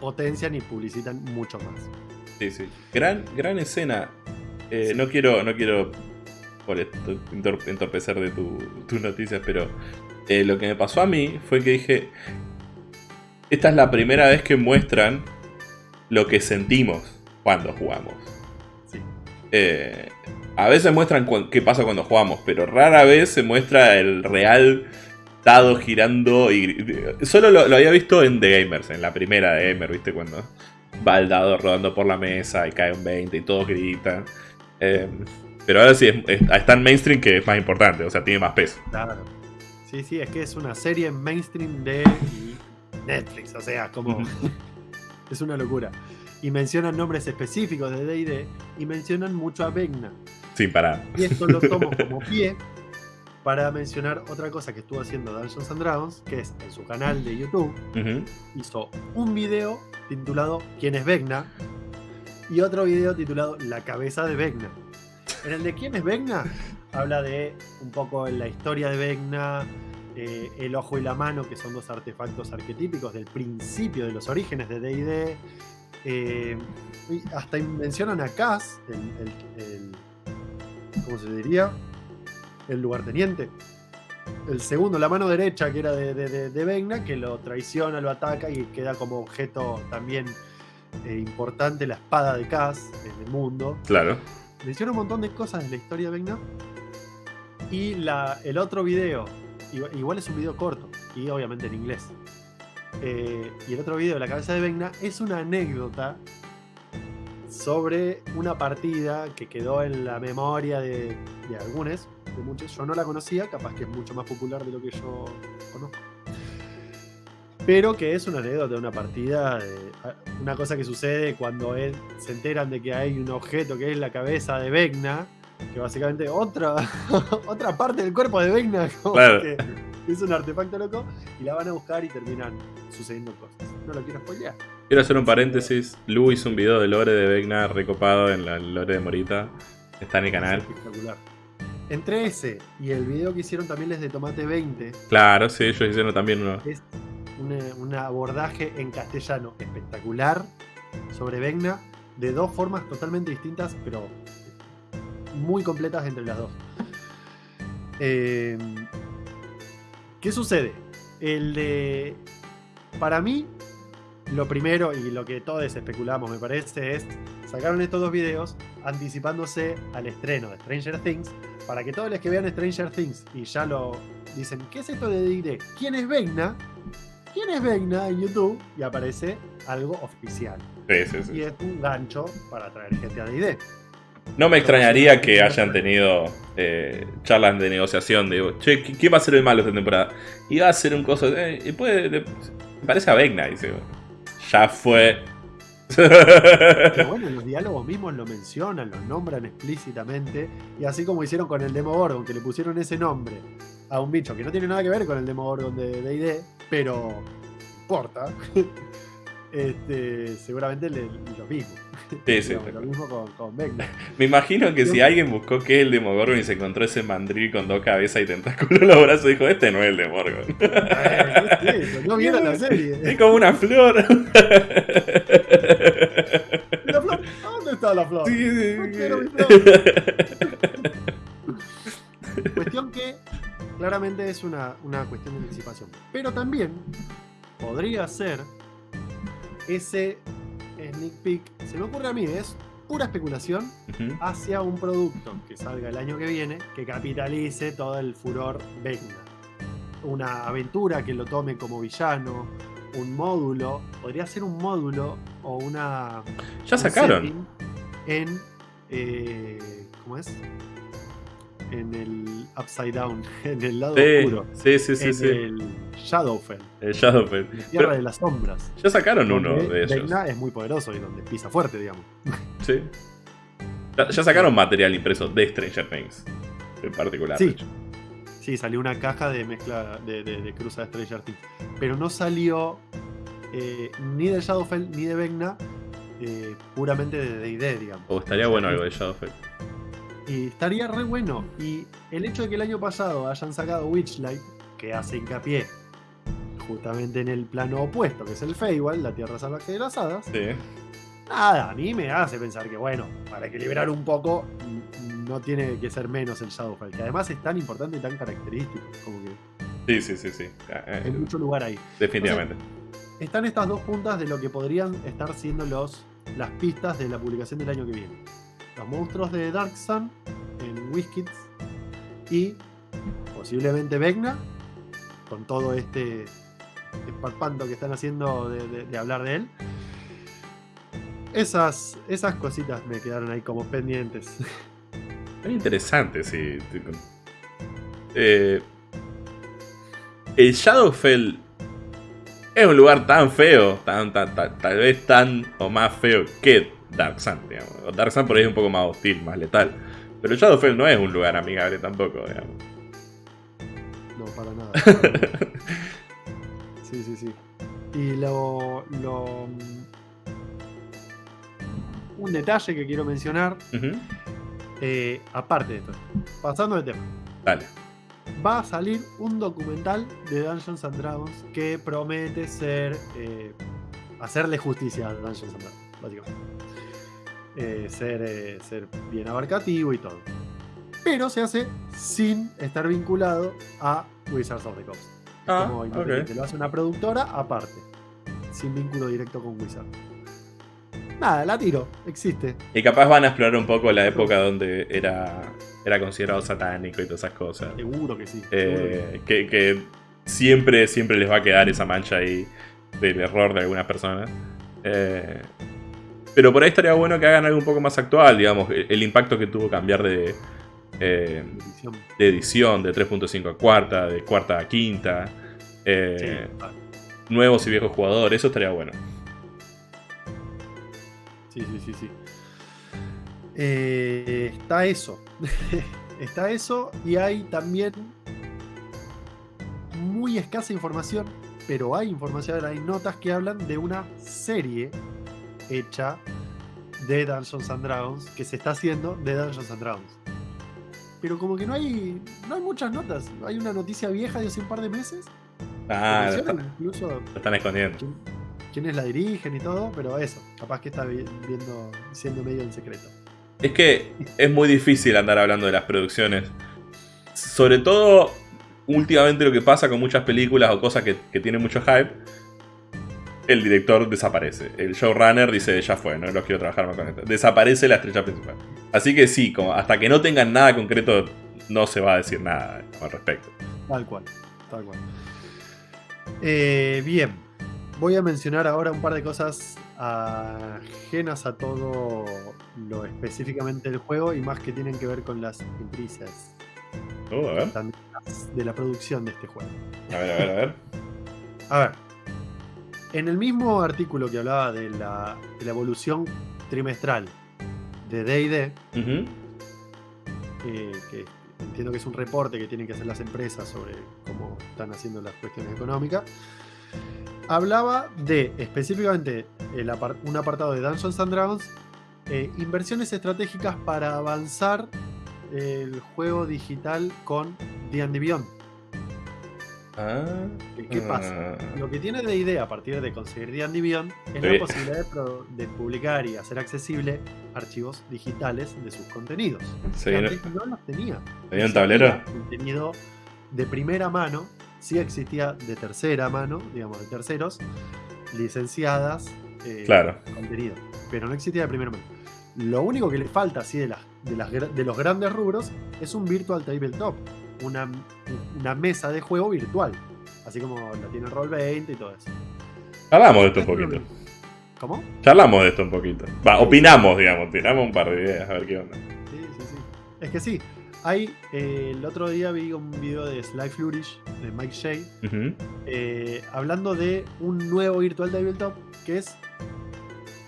potencian y publicitan mucho más. Sí, sí. Gran, gran escena. Eh, no quiero, no quiero por esto, entor- entorpecer de tu- tus noticias, pero eh, lo que me pasó a mí fue que dije, esta es la primera vez que muestran lo que sentimos cuando jugamos. Sí. Eh, a veces muestran qué pasa cuando jugamos, pero rara vez se muestra el real dado girando y solo lo, lo había visto en The Gamers, en la primera de Gamer, ¿viste? Cuando va el dado rodando por la mesa y cae un 20 y todos gritan. Eh, pero ahora sí, es- es- está en mainstream que es más importante, o sea, tiene más peso. Claro. Sí, sí, es que es una serie mainstream de Netflix, o sea, como es una locura. Y mencionan nombres específicos de D&D y mencionan mucho a Vecna. Sin parar. Y esto lo tomo como pie para mencionar otra cosa que estuvo haciendo Dungeons and Dragons, que es en su canal de YouTube, hizo un video titulado ¿Quién es Vecna? y otro video titulado La cabeza de Vecna. En el de ¿Quién es Vecna? Habla de un poco la historia de Vecna, eh, el ojo y la mano, que son dos artefactos arquetípicos del principio de los orígenes de D&D. eh, y hasta mencionan a Cass, el, el- el- ¿cómo se diría? El lugarteniente. El segundo, la mano derecha, que era de, de, de- Vecna, que lo traiciona, lo ataca y queda como objeto también eh, importante la espada de Cass en el mundo. Claro. Menciona un montón de cosas de la historia de Vecna. Y la, el otro video igual es un video corto y obviamente en inglés. Eh, y el otro video, La cabeza de Vecna, es una anécdota sobre una partida que quedó en la memoria de, de algunos, de muchos. Yo no la conocía, capaz que es mucho más popular de lo que yo conozco. Pero que es una anécdota de una partida, una cosa que sucede cuando se enteran de que hay un objeto que es la cabeza de Vecna, que básicamente otra, otra parte del cuerpo de Vecna, que es un artefacto loco, y la van a buscar y terminan sucediendo cosas. No lo quiero spoilear. Quiero hacer un paréntesis. Lu hizo un video de lore de Vecna recopado en la lore de Morita. Está en el canal. espectacular. Entre ese y el video que hicieron también les de Tomate 20. Claro, sí, ellos hicieron también uno. Es un abordaje en castellano espectacular sobre Vecna de dos formas totalmente distintas, pero muy completas entre las dos. Eh, ¿Qué sucede? El de. Para mí, lo primero y lo que todos especulamos, me parece, es. Sacaron estos dos videos anticipándose al estreno de Stranger Things para que todos los que vean Stranger Things y ya lo dicen, ¿qué es esto de D&D? ¿Quién es Vecna? ¿Quién es Vecna en YouTube? Y aparece algo oficial. Y es un gancho para traer gente a D&D. No me extrañaría que hayan tenido eh, charlas de negociación. Digo, che, ¿quién va a ser el malo esta temporada? Y va a ser un coso. Eh, y puede, me parece a Vecna, dice. Ya fue. Pero bueno, los diálogos mismos lo mencionan, lo nombran explícitamente. Y así como hicieron con el Demogorgon, que le pusieron ese nombre a un bicho que no tiene nada que ver con el Demogorgon de DD, pero importa. Este, seguramente le, lo mismo. Sí, sí. lo mismo con, con Me imagino que si alguien buscó qué es el Demogorgon y se encontró ese mandril con dos cabezas y tentáculos en los brazos, dijo: Este no es el Demogorgon. no vieron la serie. Es como una flor. ¿La flor? ¿Dónde está la flor? Sí, sí, no quiero mi flor. Cuestión que claramente es una, una cuestión de anticipación. Pero también podría ser ese sneak peek, se me ocurre a mí, es pura especulación hacia un producto que salga el año que viene que capitalice todo el furor Vecna. Una aventura que lo tome como villano, un módulo, podría ser un módulo o una. Ya sacaron. En. Eh, ¿Cómo es? En el Upside Down, en el lado oscuro. Sí, sí, sí. En sí. el Shadowfell. El Shadowfell. La tierra de las sombras. Ya sacaron uno de ellos. es muy poderoso y donde pisa fuerte, digamos. Sí. Ya, sacaron material impreso de Stranger Things. En particular. Sí. Sí, salió una caja de mezcla de, de, cruza de Stranger Things. Pero no salió eh, ni de Shadowfell ni de Vecna. Eh, puramente de D&D, digamos. O estaría bueno algo de Shadowfell. Y estaría re bueno. Y el hecho de que el año pasado hayan sacado Witchlight, que hace hincapié justamente en el plano opuesto, que es el Feywild, la Tierra Salvaje de las Hadas. Sí. Nada, a mí me hace pensar que, bueno, para equilibrar un poco, no tiene que ser menos el Shadowfell, que además es tan importante y tan característico. Como que sí, sí, sí, sí. Hay eh, mucho lugar ahí. Definitivamente. están estas dos puntas de lo que podrían estar siendo los, las pistas de la publicación del año que viene. Los monstruos de Dark Sun en WizKids y posiblemente Vecna con todo este esparpanto que están haciendo de, hablar de él. Esas, esas cositas me quedaron ahí como pendientes. Es interesante, sí. Eh, el Shadowfell es un lugar tan feo, tan, tal vez tan o más feo que Dark Sun, digamos. Dark Sun por ahí es un poco más hostil, más letal. Pero Shadowfell no es un lugar amigable tampoco, digamos. No, para nada. Sí, sí, sí. Y lo, Un detalle que quiero mencionar. Eh, aparte de esto. Pasando de tema. Dale. Va a salir un documental de Dungeons and Dragons que promete ser. Eh, hacerle justicia a Dungeons and Dragons, básicamente. Eh, ser, ser bien abarcativo y todo. Pero se hace sin estar vinculado a Wizards of the Coast. Ah, como Lo hace una productora aparte, sin vínculo directo con Wizard. Nada, la tiro, existe. Y capaz van a explorar un poco la época donde era era considerado satánico y todas esas cosas. Seguro que sí. Eh, que, que siempre, siempre les va a quedar esa mancha ahí del error de algunas personas. Eh, pero por ahí estaría bueno que hagan algo un poco más actual, digamos, el impacto que tuvo cambiar de, eh, de edición, de 3.5 a cuarta, de cuarta a quinta, eh, nuevos y viejos jugadores, eso estaría bueno. Sí, sí, sí, sí. está eso. está eso y hay también muy escasa información pero hay información, hay notas que hablan de una serie hecha de Dungeons and Dragons que se está haciendo de Dungeons and Dragons. Pero como que no hay, no hay muchas notas. Hay una noticia vieja de hace un par de meses. Ah, incluso están escondiendo. quiénes la dirigen y todo, pero eso, capaz que está viendo, siendo medio en secreto. Es que es muy difícil andar hablando de las producciones. Sobre todo últimamente lo que pasa con muchas películas o cosas que, tienen mucho hype, el director desaparece. El showrunner dice, ya fue, no los quiero trabajar más con esto. Desaparece la estrella principal. Así que sí, como hasta que no tengan nada concreto, no se va a decir nada al respecto. Tal cual, tal cual. Eh, bien, voy a mencionar ahora un par de cosas ajenas a todo lo específicamente del juego y más que tienen que ver con las empresas. Oh, a ver de la producción de este juego. A ver, a ver, a ver. a ver. En el mismo artículo que hablaba de la, evolución trimestral de DD, eh, que entiendo que es un reporte que tienen que hacer las empresas sobre cómo están haciendo las cuestiones económicas, hablaba de específicamente un apartado de Dungeons and Dragons, eh, inversiones estratégicas para avanzar el juego digital con D&D Beyond. Ah, ¿Qué pasa? Lo que tiene de idea a partir de conseguir D&D Beyond es la posibilidad de, publicar y hacer accesible archivos digitales de sus contenidos. que antes no los tenía. ¿Tenía un tablero? Contenido de primera mano, sí existía de tercera mano, digamos, de terceros, licenciadas eh, claro. contenido, pero no existía de primera mano. Lo único que le falta así de, las, de, los grandes rubros es un Virtual Tabletop, una, una mesa de juego virtual, así como la tiene Roll20 y todo eso. Charlamos de esto un poquito. ¿Cómo? Charlamos de esto un poquito. Va, opinamos, digamos, tiramos un par de ideas, a ver qué onda. Sí, sí, sí. Es que sí, hay, eh, el otro día vi un video de Sly Flourish, de Mike Shea, eh, hablando de un nuevo Virtual Tabletop que es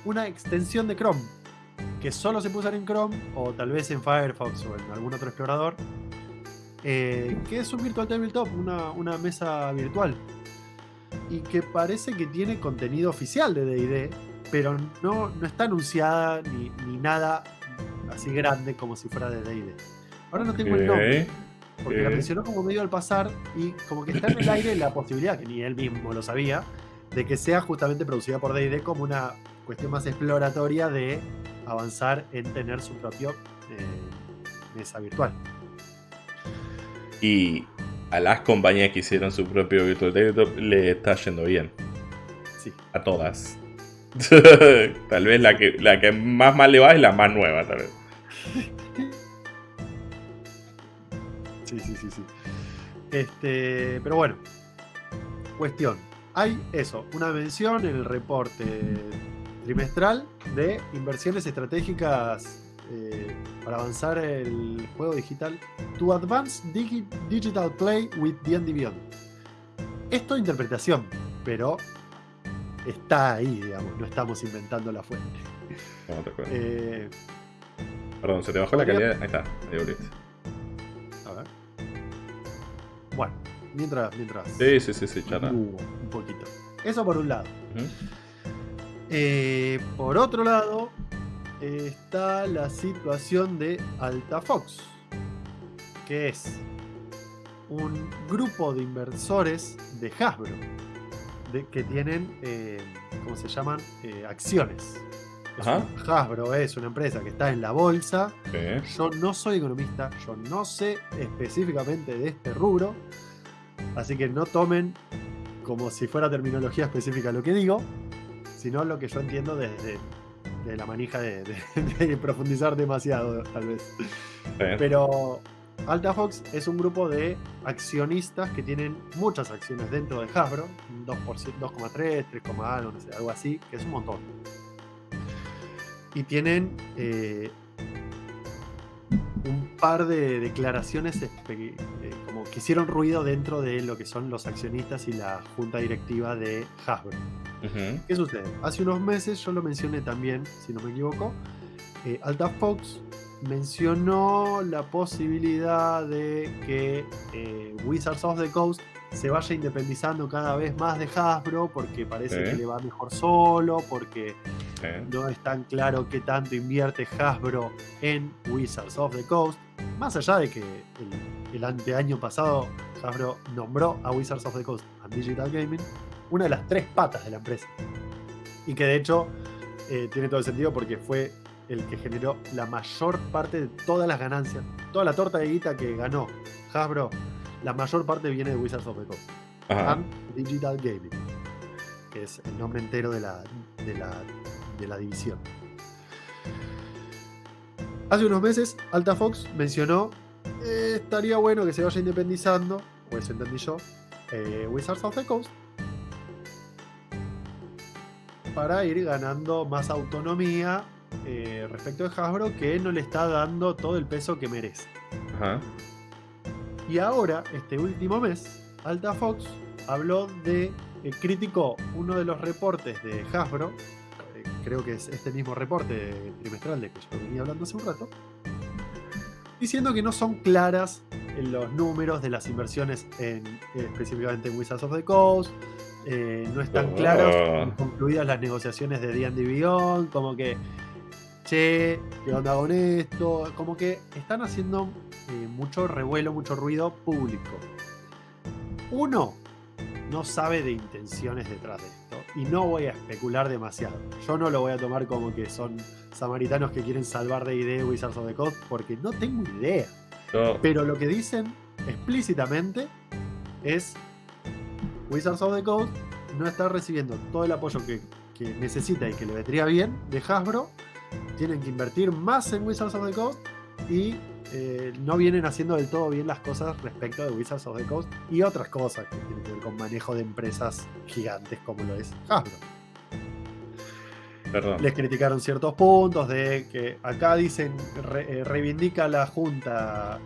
una extensión de Chrome que solo se puede usar en Chrome o tal vez en Firefox o en algún otro explorador, eh, que es un Virtual Tabletop, una, una mesa virtual, y que parece que tiene contenido oficial de DD, pero no, no está anunciada ni, nada así grande como si fuera de DD. Ahora no tengo el nombre. Porque la mencionó como medio al pasar y como que está en el aire la posibilidad, que ni él mismo lo sabía, de que sea justamente producida por D&D como una cuestión más exploratoria de avanzar en tener su propio eh, mesa virtual. Y a las compañías que hicieron su propio Virtual Tabletop le está yendo bien. Sí. A todas. tal vez la que, la que más mal le va es la más nueva, tal vez. sí, sí, sí, sí. Este, pero bueno. Cuestión. Hay eso, una mención en el reporte trimestral de inversiones estratégicas eh, para avanzar el juego digital To Advance Digital Play with D&D Beyond. Esto es interpretación, pero está ahí, digamos, no estamos inventando la fuente. eh, Perdón, se te bajó la calidad. Ahí está, ahí A ver. Bueno, mientras. mientras sí, sí, sí, sí, un poquito. Eso por un lado. Eh, por otro lado, está la situación de Altafox, que es un grupo de inversores de Hasbro, que tienen, eh, ¿cómo se llaman? Eh, acciones. Hasbro es una empresa que está en la bolsa. Yo no soy economista, yo no sé específicamente de este rubro, así que no tomen como si fuera terminología específica lo que digo, sino lo que yo entiendo desde de la manija de, de profundizar demasiado, tal vez. Pero Altafox es un grupo de accionistas que tienen muchas acciones dentro de Hasbro, 2,3, 3, algo, no sé, algo así, que es un montón. Y tienen eh, un par de declaraciones eh, como que hicieron ruido dentro de lo que son los accionistas y la junta directiva de Hasbro. ¿Qué sucede? Hace unos meses, yo lo mencioné también, si no me equivoco, eh, Altafox mencionó la posibilidad de que eh, Wizards of the Coast se vaya independizando cada vez más de Hasbro porque parece que le va mejor solo, porque no es tan claro qué tanto invierte Hasbro en Wizards of the Coast. Más allá de que el, el anteaño pasado Hasbro nombró a Wizards of the Coast a Digital Gaming una de las tres patas de la empresa. Y que de hecho eh, tiene todo el sentido porque fue el que generó la mayor parte de todas las ganancias, toda la torta de guita que ganó Hasbro, la mayor parte viene de Wizards of the Coast. And Digital Gaming, que es el nombre entero de la, de la, división. Hace unos meses, Alta Fox mencionó eh, estaría bueno que se vaya independizando, eso entendí yo, eh, Wizards of the Coast, para ir ganando más autonomía eh, respecto de Hasbro que no le está dando todo el peso que merece. Y ahora, este último mes, Alta Fox habló de, eh, criticó uno de los reportes de Hasbro, eh, creo que es este mismo reporte trimestral de que yo venía hablando hace un rato, diciendo que no son claras en los números de las inversiones en, específicamente en Wizards of the Coast, no están claros, oh. concluidas las negociaciones de D&D Beyond, como que che, ¿qué onda con esto? Como que están haciendo eh, mucho revuelo, mucho ruido público. Uno no sabe de intenciones detrás de esto y no voy a especular demasiado. Yo no lo voy a tomar como que son samaritanos que quieren salvar de idea Wizards of the Coast porque no tengo idea. Pero lo que dicen explícitamente es Wizards of the Coast no está recibiendo todo el apoyo que, que necesita y que le vendría bien de Hasbro tienen que invertir más en Wizards of the Coast y eh, no vienen haciendo del todo bien las cosas respecto de Wizards of the Coast y otras cosas que tienen que ver con manejo de empresas gigantes como lo es Hasbro. Les criticaron ciertos puntos de que acá dicen, eh, reivindica la Junta,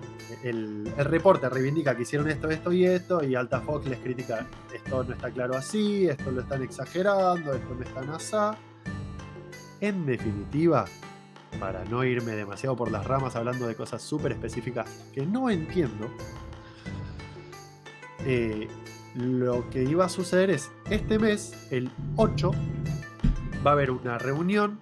el, el, reporte reivindica que hicieron esto, esto y esto, y Alta Fox les critica, esto no está claro así, esto lo están exagerando, esto no está así. En definitiva, para no irme demasiado por las ramas hablando de cosas súper específicas que no entiendo, eh, lo que iba a suceder es, este mes, el 8, va a haber una reunión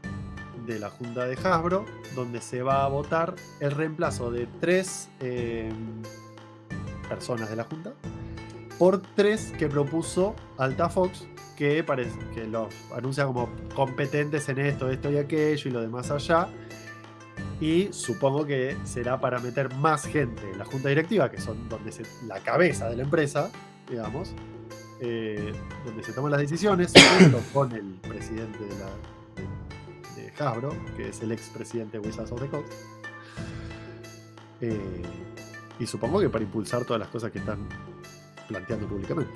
de la Junta de Hasbro donde se va a votar el reemplazo de tres eh, personas de la Junta por tres que propuso Alta Fox que, parece, que los anuncia como competentes en esto, esto y aquello y lo demás allá. Y supongo que será para meter más gente en la junta directiva, que son donde se, la cabeza de la empresa, digamos, eh, donde se toman las decisiones, junto con el presidente de, la, de, Hasbro, que es el ex presidente de Wizards of the Coast. Eh, y supongo que para impulsar todas las cosas que están planteando públicamente.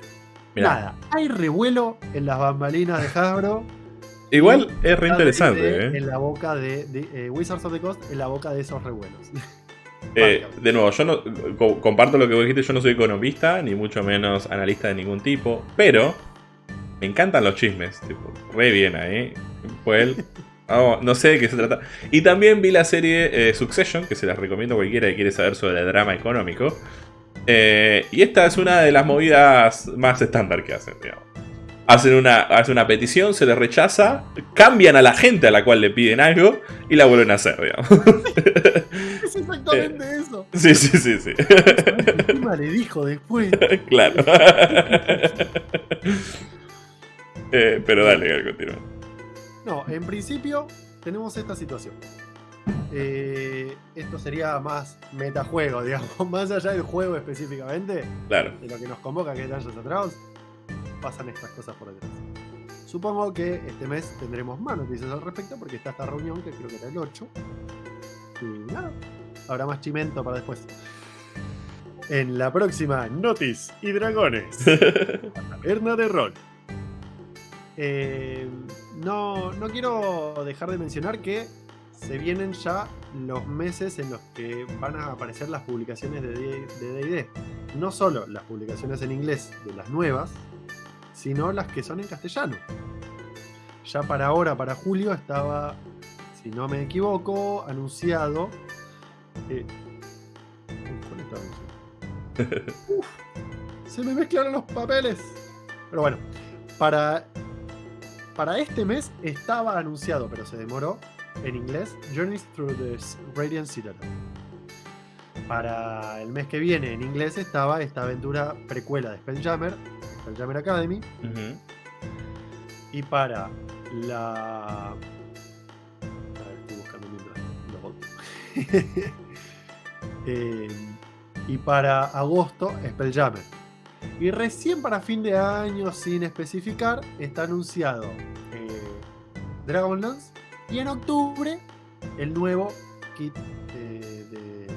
Nada, hay revuelo en las bambalinas de Hasbro. Igual es re interesante. ¿eh? En la boca de, eh, Wizards of the Coast, en la boca de esos revuelos. Eh, de nuevo, yo no comparto lo que vos dijiste, yo no soy economista, ni mucho menos analista de ningún tipo, pero me encantan los chismes, tipo, re bien ahí. Pues no sé de qué se trata. Y también vi la serie Succession, que se las recomiendo a cualquiera que quiere saber sobre el drama económico. Eh, y esta es una de las movidas más estándar que hacen, Hacen una, hacen una petición, se les rechaza, cambian a la gente a la cual le piden algo y la vuelven a hacer, digamos. Es exactamente eh, eso. Sí, sí, sí, sí. Encima le dijo después. Claro. Eh, pero dale, continúa. No, en principio tenemos esta situación. Eh, esto sería más metajuego, digamos, más allá del juego específicamente. Claro. De lo que nos convoca que es Dungeons atrás, pasan estas cosas por detrás. Supongo que este mes tendremos más noticias al respecto porque está esta reunión que creo que era el 8. Y nada, habrá más chimento para después. En la próxima Notis y Dragones. Taberna de rol. Eh, no, no quiero dejar de mencionar que se vienen ya los meses en los que van a aparecer las publicaciones de DD. No solo las publicaciones en inglés de las nuevas, sino las que son en castellano. Ya para ahora, para julio, estaba, si no me equivoco, anunciado. Eh. Uf, se me mezclaron los papeles. Pero bueno, para, para este mes estaba anunciado, pero se demoró en inglés, Journeys Through the Radiant Citadel. Para el mes que viene en inglés estaba esta aventura precuela de Spelljammer, Spelljammer Academy. Y para la... A ver, estoy buscando mientras eh, y para agosto, Spelljammer. Y recién para fin de año, sin especificar, está anunciado eh, Dragonlance y en octubre, el nuevo kit de,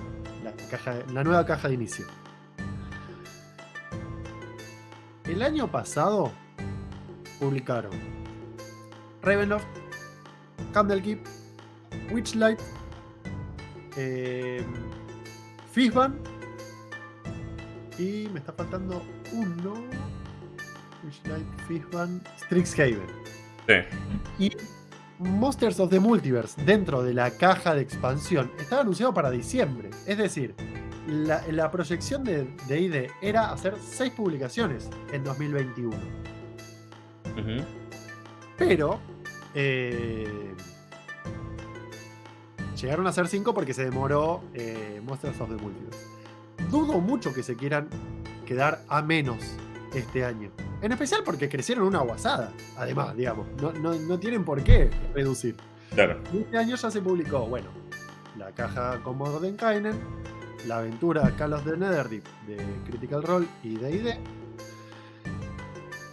la, nueva caja de inicio. El año pasado publicaron Ravenloft, Candlekeep, Witchlight, eh, Fishban y me está faltando uno. Witchlight, Fishban, Strixhaven. Sí. Y Monsters of the Multiverse dentro de la caja de expansión estaba anunciado para diciembre. Es decir, la, proyección de, ID era hacer 6 publicaciones en 2021. Pero eh, llegaron a ser 5 porque se demoró eh, Monsters of the Multiverse. Dudo mucho que se quieran quedar a menos este año. En especial porque crecieron una guasada, además, digamos. No, tienen por qué reducir. Claro. Este año ya se publicó, bueno, la caja con Mordenkainen, la aventura Kalos de Netherdeep de Critical Role y de ID.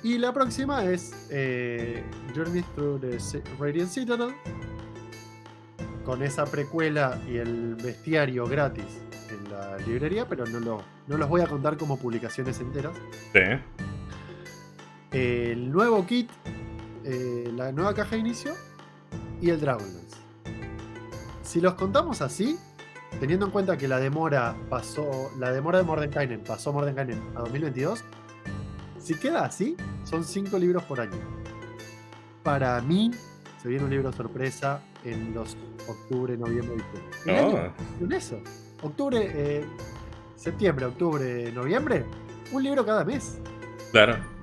Y la próxima es eh, Journey Through the Radiant Citadel, con esa precuela y el bestiario gratis en la librería, pero no, lo, no los voy a contar como publicaciones enteras. Sí el nuevo kit, eh, la nueva caja de inicio y el Dragonlance. Si los contamos así, teniendo en cuenta que la demora pasó, la demora de Mordenkainen pasó Mordenkainen a 2022, si queda así, son 5 libros por año. Para mí, se viene un libro sorpresa en los octubre, noviembre, diciembre. Oh. eso. Octubre, eh, septiembre, octubre, noviembre, un libro cada mes. Claro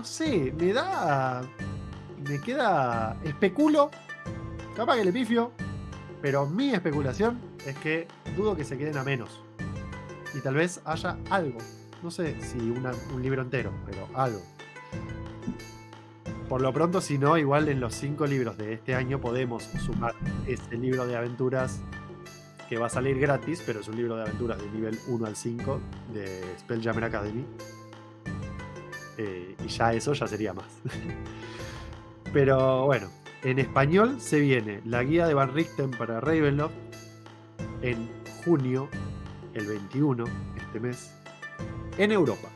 no sé, me da. Me queda. Especulo. Capaz que le pifio. Pero mi especulación es que dudo que se queden a menos. Y tal vez haya algo. No sé si un libro entero, pero algo. Por lo pronto, si no, igual en los cinco libros de este año podemos sumar este libro de aventuras que va a salir gratis, pero es un libro de aventuras de nivel 1 al 5 de Spelljammer Academy. Eh, y ya eso ya sería más. Pero bueno, en español se viene la guía de Van Richten para Ravenloft en junio, el 21, este mes, en Europa.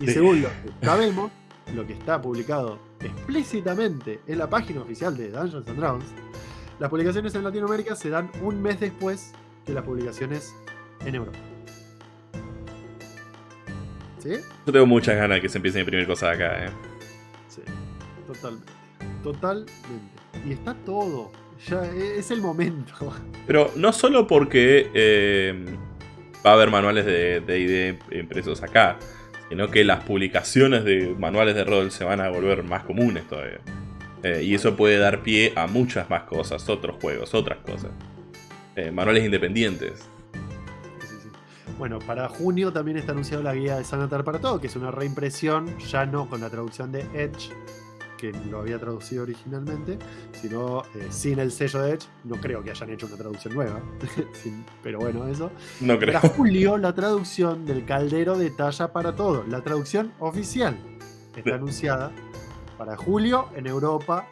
Y según lo que sabemos, lo que está publicado explícitamente en la página oficial de Dungeons and Dragons, las publicaciones en Latinoamérica se dan un mes después que las publicaciones en Europa. Yo tengo muchas ganas de que se empiecen a imprimir cosas acá, ¿eh? Sí, totalmente. Totalmente. Y está todo. Ya e, es el momento. Pero no solo porque eh, va a haber manuales de DD impresos acá, sino que las publicaciones de manuales de rol se van a volver más comunes todavía. Eh, y eso puede dar pie a muchas más cosas, otros juegos, otras cosas. Eh, manuales independientes. Bueno, para junio también está anunciado la guía de Sanatar para todo, que es una reimpresión, ya no con la traducción de Edge, que lo había traducido originalmente, sino eh, sin el sello de Edge. No creo que hayan hecho una traducción nueva, pero bueno, eso. No creo. Para julio, la traducción del caldero de talla para todo, la traducción oficial, está anunciada para julio en Europa.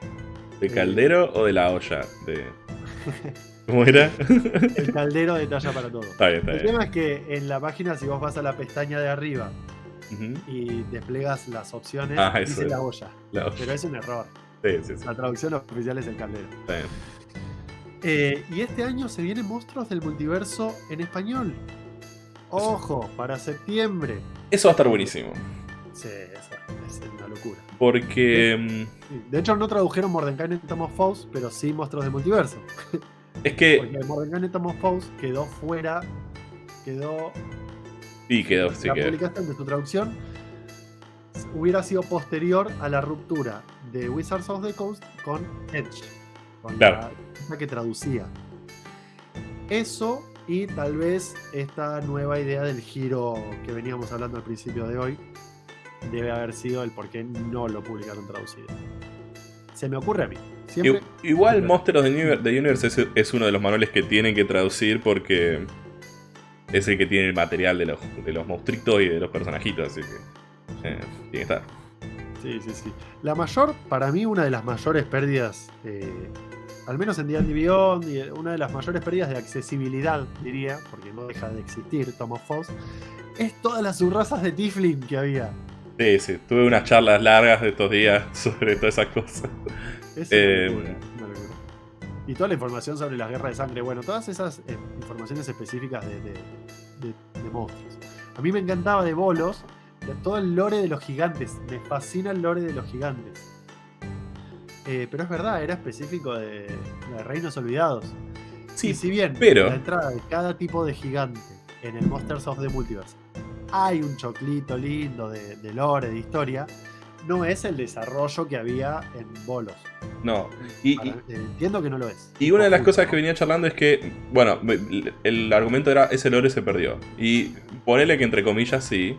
¿De caldero o de la olla? De... ¿Cómo era? El caldero de talla para todo. Está bien, está El bien. tema es que en la página, si vos vas a la pestaña de arriba Y desplegas las opciones, Ah, dice es. la olla. La olla. Pero es un error. Sí, sí, sí. La traducción oficial es el caldero. Eh, y este año se vienen monstruos del multiverso en español. Ojo, para septiembre. Eso va a estar buenísimo. Sí, eso es una locura. Porque. De hecho, no tradujeron Mordenkainen en Tom of Foes, pero sí monstruos del multiverso. Es que. Porque Mordenkainen Tom of Foes quedó fuera. Quedó. Sí, quedó, sí la quedó. publicación de su traducción hubiera sido posterior a la ruptura de Wizards of the Coast con Edge. Con Claro. la que traducía. Eso y tal vez esta nueva idea del giro que veníamos hablando al principio de hoy debe haber sido el por qué no lo publicaron traducido. Se me ocurre a mí. Siempre, Igual Siempre. Monster of the Universe, the Universe es, es uno de los manuales que tienen que traducir porque es el que tiene el material de los, de los monstruitos y de los personajitos, así que eh, tiene que estar. Sí, sí, sí. La mayor, para mí, una de las mayores pérdidas, eh, al menos en D&D Beyond, una de las mayores pérdidas de accesibilidad, diría, porque no deja de existir Tom of Foes, es todas las subrazas de Tiflin que había. Sí, sí, tuve unas charlas largas de estos días sobre todas esas cosas. Es Eh, Y toda la información sobre las guerras de sangre, bueno, todas esas eh, informaciones específicas de, de- de- de monstruos. A mí me encantaba de bolos, de todo el lore de los gigantes. Me fascina el lore de los gigantes. Eh, pero es verdad, era específico de, Reinos Olvidados. Sí, y si bien pero- la entrada de cada tipo de gigante en el Monsters of the Multiverse hay un choclito lindo de, de lore, de historia, no es el desarrollo que había en bolos. No, y, Para- y- eh, entiendo que no lo es. y una de las cosas que venía charlando es que, bueno, el argumento era ese lore se perdió. Y ponele que entre comillas sí,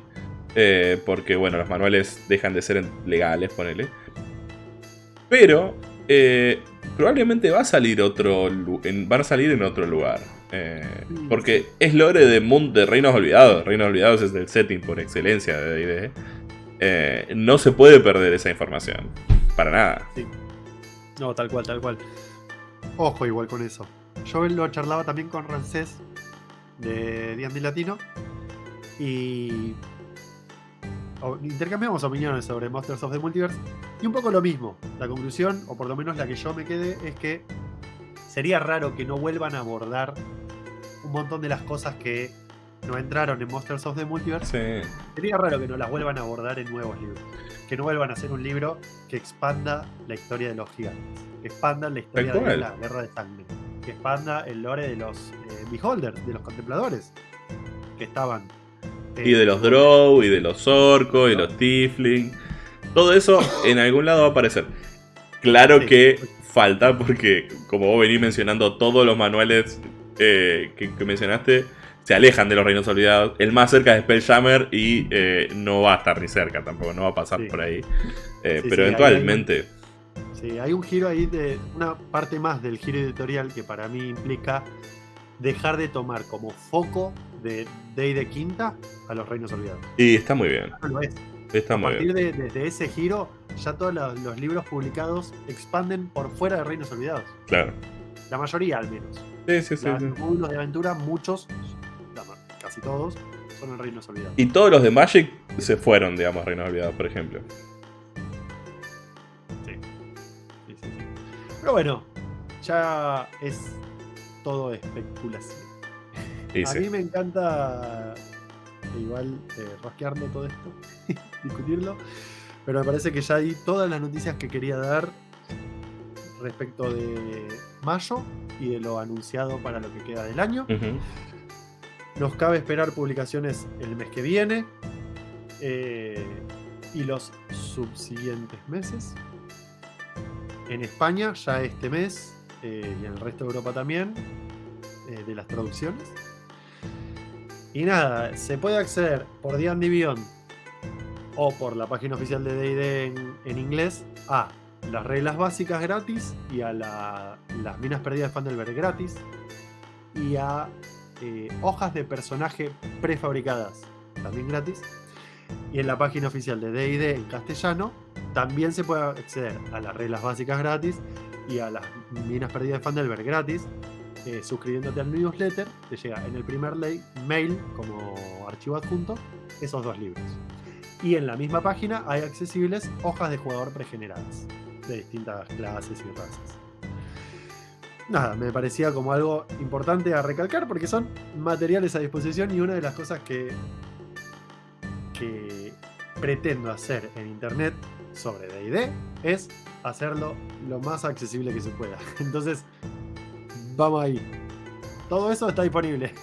eh, porque bueno, los manuales dejan de ser legales, ponele. Pero eh, probablemente va a salir otro, en- van a salir en otro lugar. Eh, porque es lore de, mundo, de Reinos Olvidados. Reinos Olvidados es el setting por excelencia de D&D. Eh, no se puede perder esa información. Para nada. No, tal cual, tal cual. Ojo igual con eso. Yo lo charlaba también con Rancés de D&D Latino y intercambiamos opiniones sobre Monsters of the Multiverse y un poco lo mismo. La conclusión, o por lo menos la que yo me quedé, es que sería raro que no vuelvan a abordar un montón de las cosas que no entraron en Monsters of the Multiverse. Sí. Sería raro que no las vuelvan a abordar en nuevos libros. Que no vuelvan a hacer un libro que expanda la historia de los gigantes. Que expanda la historia de la guerra de sangre. Que expanda el lore de los eh, beholders, de los contempladores. Que estaban. eh, Y de los Drow, y de los Orcos, y los Tiefling. Todo eso en algún lado va a aparecer. Claro Sí. que falta porque, como vos venís mencionando, todos los manuales eh, que, que mencionaste se alejan de los reinos olvidados. El más cerca es Spelljammer y eh, no va a estar ni cerca tampoco, no va a pasar Sí. por ahí. Eh, Sí, pero sí, eventualmente... Sí, hay un giro ahí de. Una parte más del giro editorial que para mí implica dejar de tomar como foco de Day de Quinta a los reinos olvidados. Y está muy bien. No lo es. Está A muy partir de, de- de ese giro, ya todos los, los libros publicados expanden por fuera de Reinos Olvidados. Claro. La mayoría, al menos. Sí, sí, sí, módulos de aventura, muchos, casi todos, son en Reinos Olvidados. Y todos los de Magic se fueron, digamos, reinos olvidados, por ejemplo. Sí, sí, sí. Pero bueno, ya es todo especulación. Y A sí. mí me encanta igual eh, rosquearlo todo esto, discutirlo, pero me parece que ya di todas las noticias que quería dar respecto de mayo y de lo anunciado para lo que queda del año. Ujú. Nos cabe esperar publicaciones el mes que viene eh, y los subsiguientes meses. En España ya este mes eh, y en el resto de Europa también eh, de las traducciones. Y nada, se puede acceder por D&D Beyond o por la página oficial de D&D en, en inglés a las reglas básicas gratis y a la- las minas perdidas de Fandelberg gratis y a eh, hojas de personaje prefabricadas también gratis y en la página oficial de D&D en castellano también se puede acceder a las reglas básicas gratis y a las minas perdidas de Fandelver gratis. eh, suscribiéndote al newsletter, te llega en el primer mail como archivo adjunto esos dos libros. Y en la misma página hay accesibles hojas de jugador pregeneradas de distintas clases y razas. Nada, me parecía como algo importante a recalcar porque son materiales a disposición y una de las cosas que, que pretendo hacer en internet sobre DD es hacerlo lo más accesible que se pueda. Entonces, vamos ahí. Todo eso está disponible.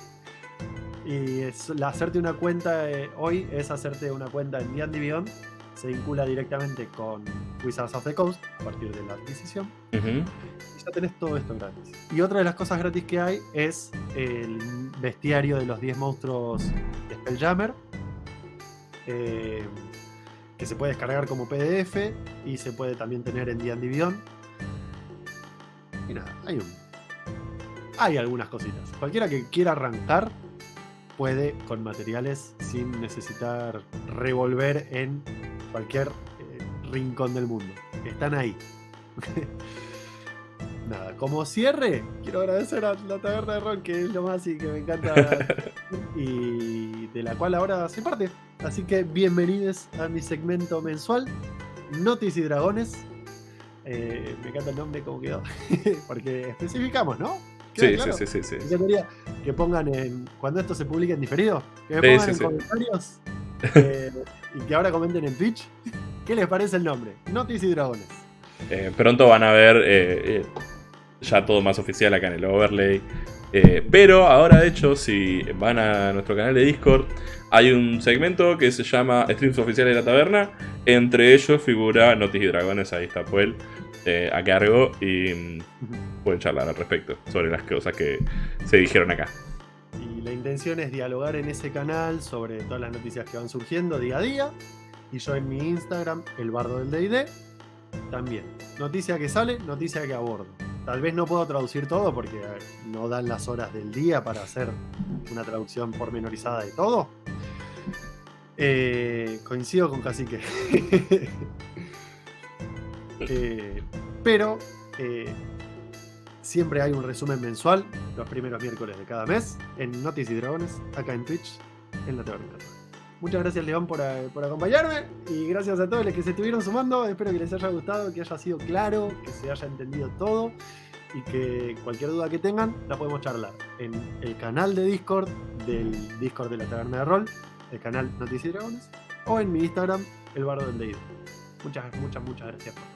Y hacerte una cuenta eh, hoy es hacerte una cuenta en D&D Beyond. Se vincula directamente con Wizards of the Coast a partir de la adquisición. Y ya tenés todo esto gratis. Y otra de las cosas gratis que hay es el bestiario de los 10 monstruos de Spelljammer. eh, que se puede descargar como PDF y se puede también tener en D&D Beyond. Y nada, hay un... Hay algunas cositas. Cualquiera que quiera arrancar puede con materiales sin necesitar revolver en cualquier eh, rincón del mundo. Están ahí. Nada, como cierre, quiero agradecer a la taberna de Ron, que es lo más y que me encanta y de la cual ahora soy parte. Así que bienvenidos a mi segmento mensual, Notis y Dragones. Eh, me encanta el nombre, como quedó, porque especificamos, ¿no? Sí, claro. sí, sí, sí, sí. que pongan en. Cuando esto se publique en diferido, que me pongan sí, en comentarios eh, y que ahora comenten en Twitch. ¿Qué les parece el nombre? Notis y Dragones. Eh, pronto van a ver eh, eh, ya todo más oficial acá en el overlay. Pero ahora, de hecho, si van a nuestro canal de Discord, hay un segmento que se llama Streams Oficiales de la Taberna. Entre ellos figura Notis y Dragones, ahí está Puel a cargo y mm, pueden charlar al respecto sobre las cosas que se dijeron acá. Y la intención es dialogar en ese canal sobre todas las noticias que van surgiendo día a día. Y yo en mi Instagram, el bardo del DD, también. Noticia que sale, noticia que abordo. Tal vez no puedo traducir todo porque no dan las horas del día para hacer una traducción pormenorizada de todo. Eh, coincido con Cacique. Eh, pero eh, siempre hay un resumen mensual los primeros miércoles de cada mes en Noticias y Dragones, acá en Twitch, en la Taberna. Muchas gracias, León, por, eh, por acompañarme y gracias a todos los que se estuvieron sumando. Espero que les haya gustado, que haya sido claro, que se haya entendido todo y que cualquier duda que tengan la podemos charlar en el canal de Discord del Discord de la Taberna de Rol, el canal Noticias y Dragones, o en mi Instagram, el bardo del Deid. Muchas, muchas, muchas gracias.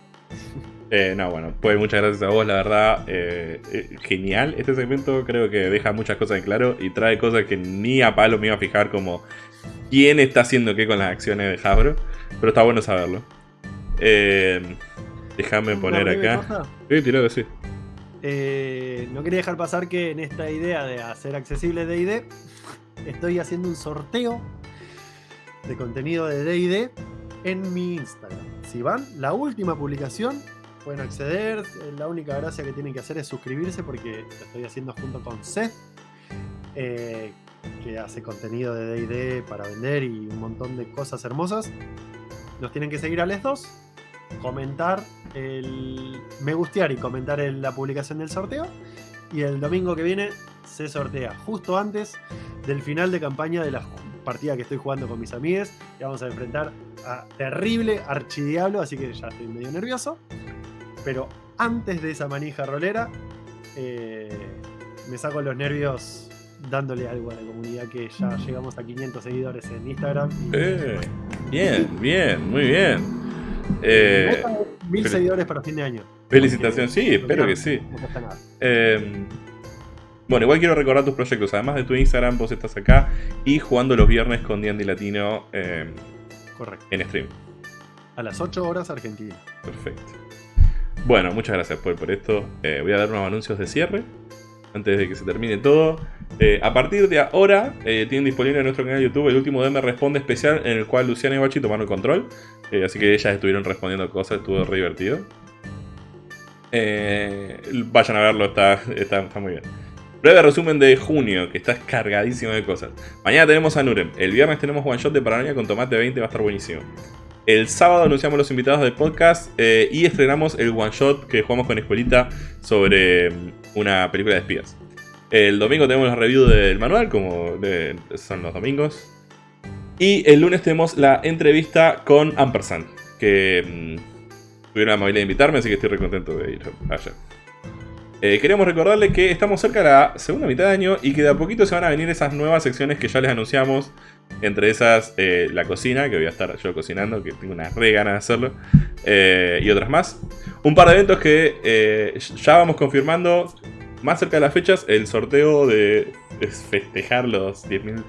Eh, no, bueno, pues muchas gracias a vos, la verdad. eh, eh, genial este segmento, creo que deja muchas cosas en claro y trae cosas que ni a palo me iba a fijar como quién está haciendo qué con las acciones de Hasbro. Pero está bueno saberlo. Eh, déjame poner acá. Sí, tirado, sí. Eh, no quería dejar pasar que en esta idea de hacer accesible DD, estoy haciendo un sorteo de contenido de DD en mi Instagram. Si van, la última publicación, pueden acceder. La única gracia que tienen que hacer es suscribirse porque lo estoy haciendo junto con Seth, eh, que hace contenido de DD para vender y un montón de cosas hermosas. Nos tienen que seguir a los dos comentar el me gustear y comentar en la publicación del sorteo. Y el domingo que viene se sortea justo antes del final de campaña de la partida que estoy jugando con mis amigues. Y vamos a enfrentar a terrible archidiablo, así que ya estoy medio nervioso. Pero antes de esa manija rolera, eh, me saco los nervios dándole algo a la comunidad que ya llegamos a 500 seguidores en Instagram. y- Eh, bien, bien, muy bien. Eh, mil fel- seguidores para fin de año. felicitaciones, sí, espero que sí. Eh, bueno, igual quiero recordar tus proyectos. Además de tu Instagram, vos estás acá y jugando los viernes con D&D Latino eh, Correcto. en stream. A las 8 horas Argentina. Perfecto. Bueno, muchas gracias por, por esto. Eh, voy a dar unos anuncios de cierre antes de que se termine todo. Eh, a partir de ahora, eh, tienen disponible en nuestro canal de YouTube el último DM Responde especial en el cual Luciana y Bachi tomaron el control. Eh, así que ellas estuvieron respondiendo cosas, estuvo re divertido. Vayan a verlo, está, está, está muy bien. Breve resumen de junio, que está cargadísimo de cosas. Mañana tenemos a Nurem. El viernes tenemos one shot de Paranoia con Tomate 20, va a estar buenísimo. El sábado anunciamos los invitados del podcast eh, y estrenamos el one shot que jugamos con Escuelita sobre mm, una película de espías. El domingo tenemos la review del manual, como son los domingos. Y el lunes tenemos la entrevista con Ampersand, que mm, tuvieron la amabilidad de invitarme, así que estoy re contento de ir allá. Eh, queríamos recordarles que estamos cerca de la segunda mitad de año y que de a poquito se van a venir esas nuevas secciones que ya les anunciamos. Entre esas, eh, la cocina, que voy a estar yo cocinando, que tengo una re ganas de hacerlo. Eh, y otras más. Un par de eventos que ya vamos confirmando más cerca de las fechas. El sorteo de, festejar los 10.000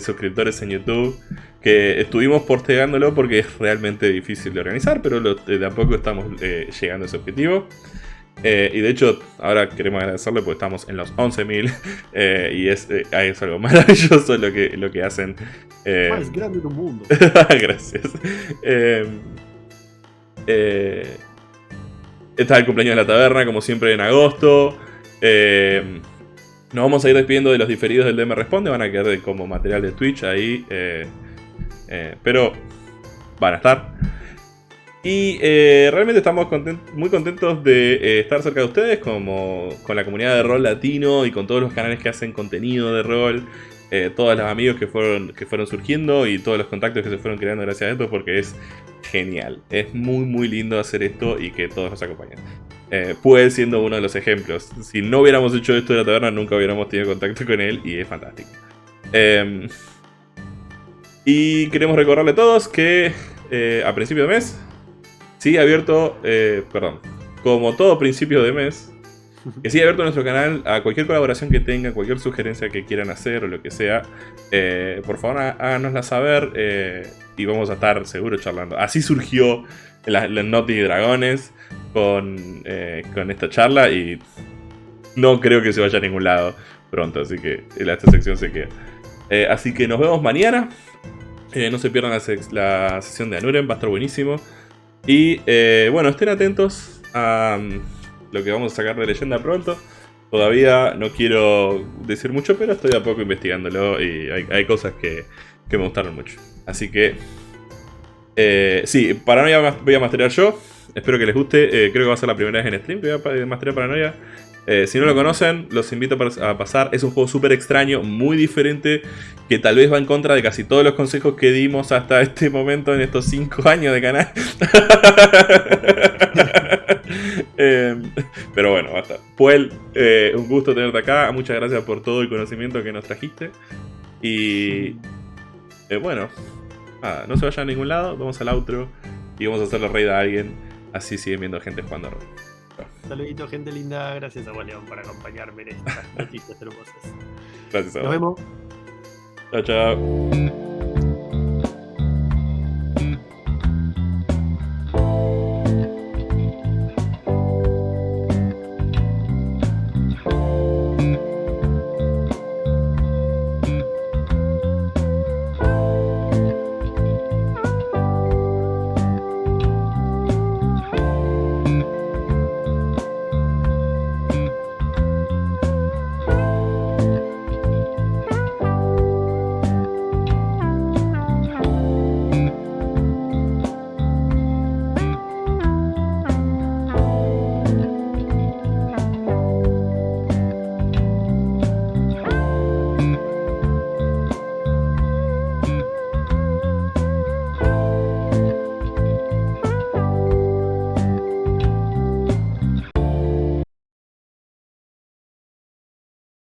suscriptores en YouTube. Que estuvimos postergándolo porque es realmente difícil de organizar, pero de a poco estamos llegando a ese objetivo. Eh, y de hecho, ahora queremos agradecerle porque estamos en los 11.000 eh, y es, eh, es, algo maravilloso lo que, lo que hacen. Más grande del mundo. Gracias. está el cumpleaños de la taberna, como siempre, en agosto. nos vamos a ir despidiendo de los diferidos del DM Responde, van a quedar como material de Twitch ahí. pero van a estar. Y eh, realmente estamos muy contentos de eh, estar cerca de ustedes, como con la comunidad de rol latino y con todos los canales que hacen contenido de rol, eh, todos los amigos que fueron, que fueron surgiendo y todos los contactos que se fueron creando gracias a esto, porque es genial. Es muy, muy lindo hacer esto y que todos nos acompañen. Puede siendo uno de los ejemplos. Si no hubiéramos hecho esto de la taberna, nunca hubiéramos tenido contacto con él y es fantástico. Em, y queremos recordarle a todos que a principio de mes sigue abierto, eh, perdón, como todo principio de mes, que sigue abierto nuestro canal a cualquier colaboración que tengan, cualquier sugerencia que quieran hacer o lo que sea. Eh, por favor, háganosla saber eh, y vamos a estar seguro charlando. Así surgió la, la Naughty Dragones con, con esta charla y no creo que se vaya a ningún lado pronto, así que esta sección se queda. así que nos vemos mañana. no se pierdan la, la, sesión de Anuren, va a estar buenísimo. Y eh, bueno, estén atentos a mm, lo que vamos a sacar de leyenda pronto. Todavía no quiero decir mucho, pero estoy a poco investigándolo y hay, cosas que, me gustaron mucho. Así que, eh, sí, Paranoia voy a masterar yo. Espero que les guste. Eh, creo que va a ser la primera vez en stream que voy a masterar Paranoia. Eh, si no lo conocen, los invito a pasar. Es un juego súper extraño, muy diferente, que tal vez va en contra de casi todos los consejos que dimos hasta este momento en estos 5 años de canal. Em, pero bueno, basta. Puel, eh, un gusto tenerte acá. Muchas gracias por todo el conocimiento que nos trajiste. Y eh, bueno, nada, no se vayan a ningún lado. Vamos al outro y vamos a hacerle raid a alguien. Así siguen viendo gente jugando a. Saludito, gente linda. Gracias a León por acompañarme en estas noticias hermosas. Gracias a Nos vemos. Chao, chao.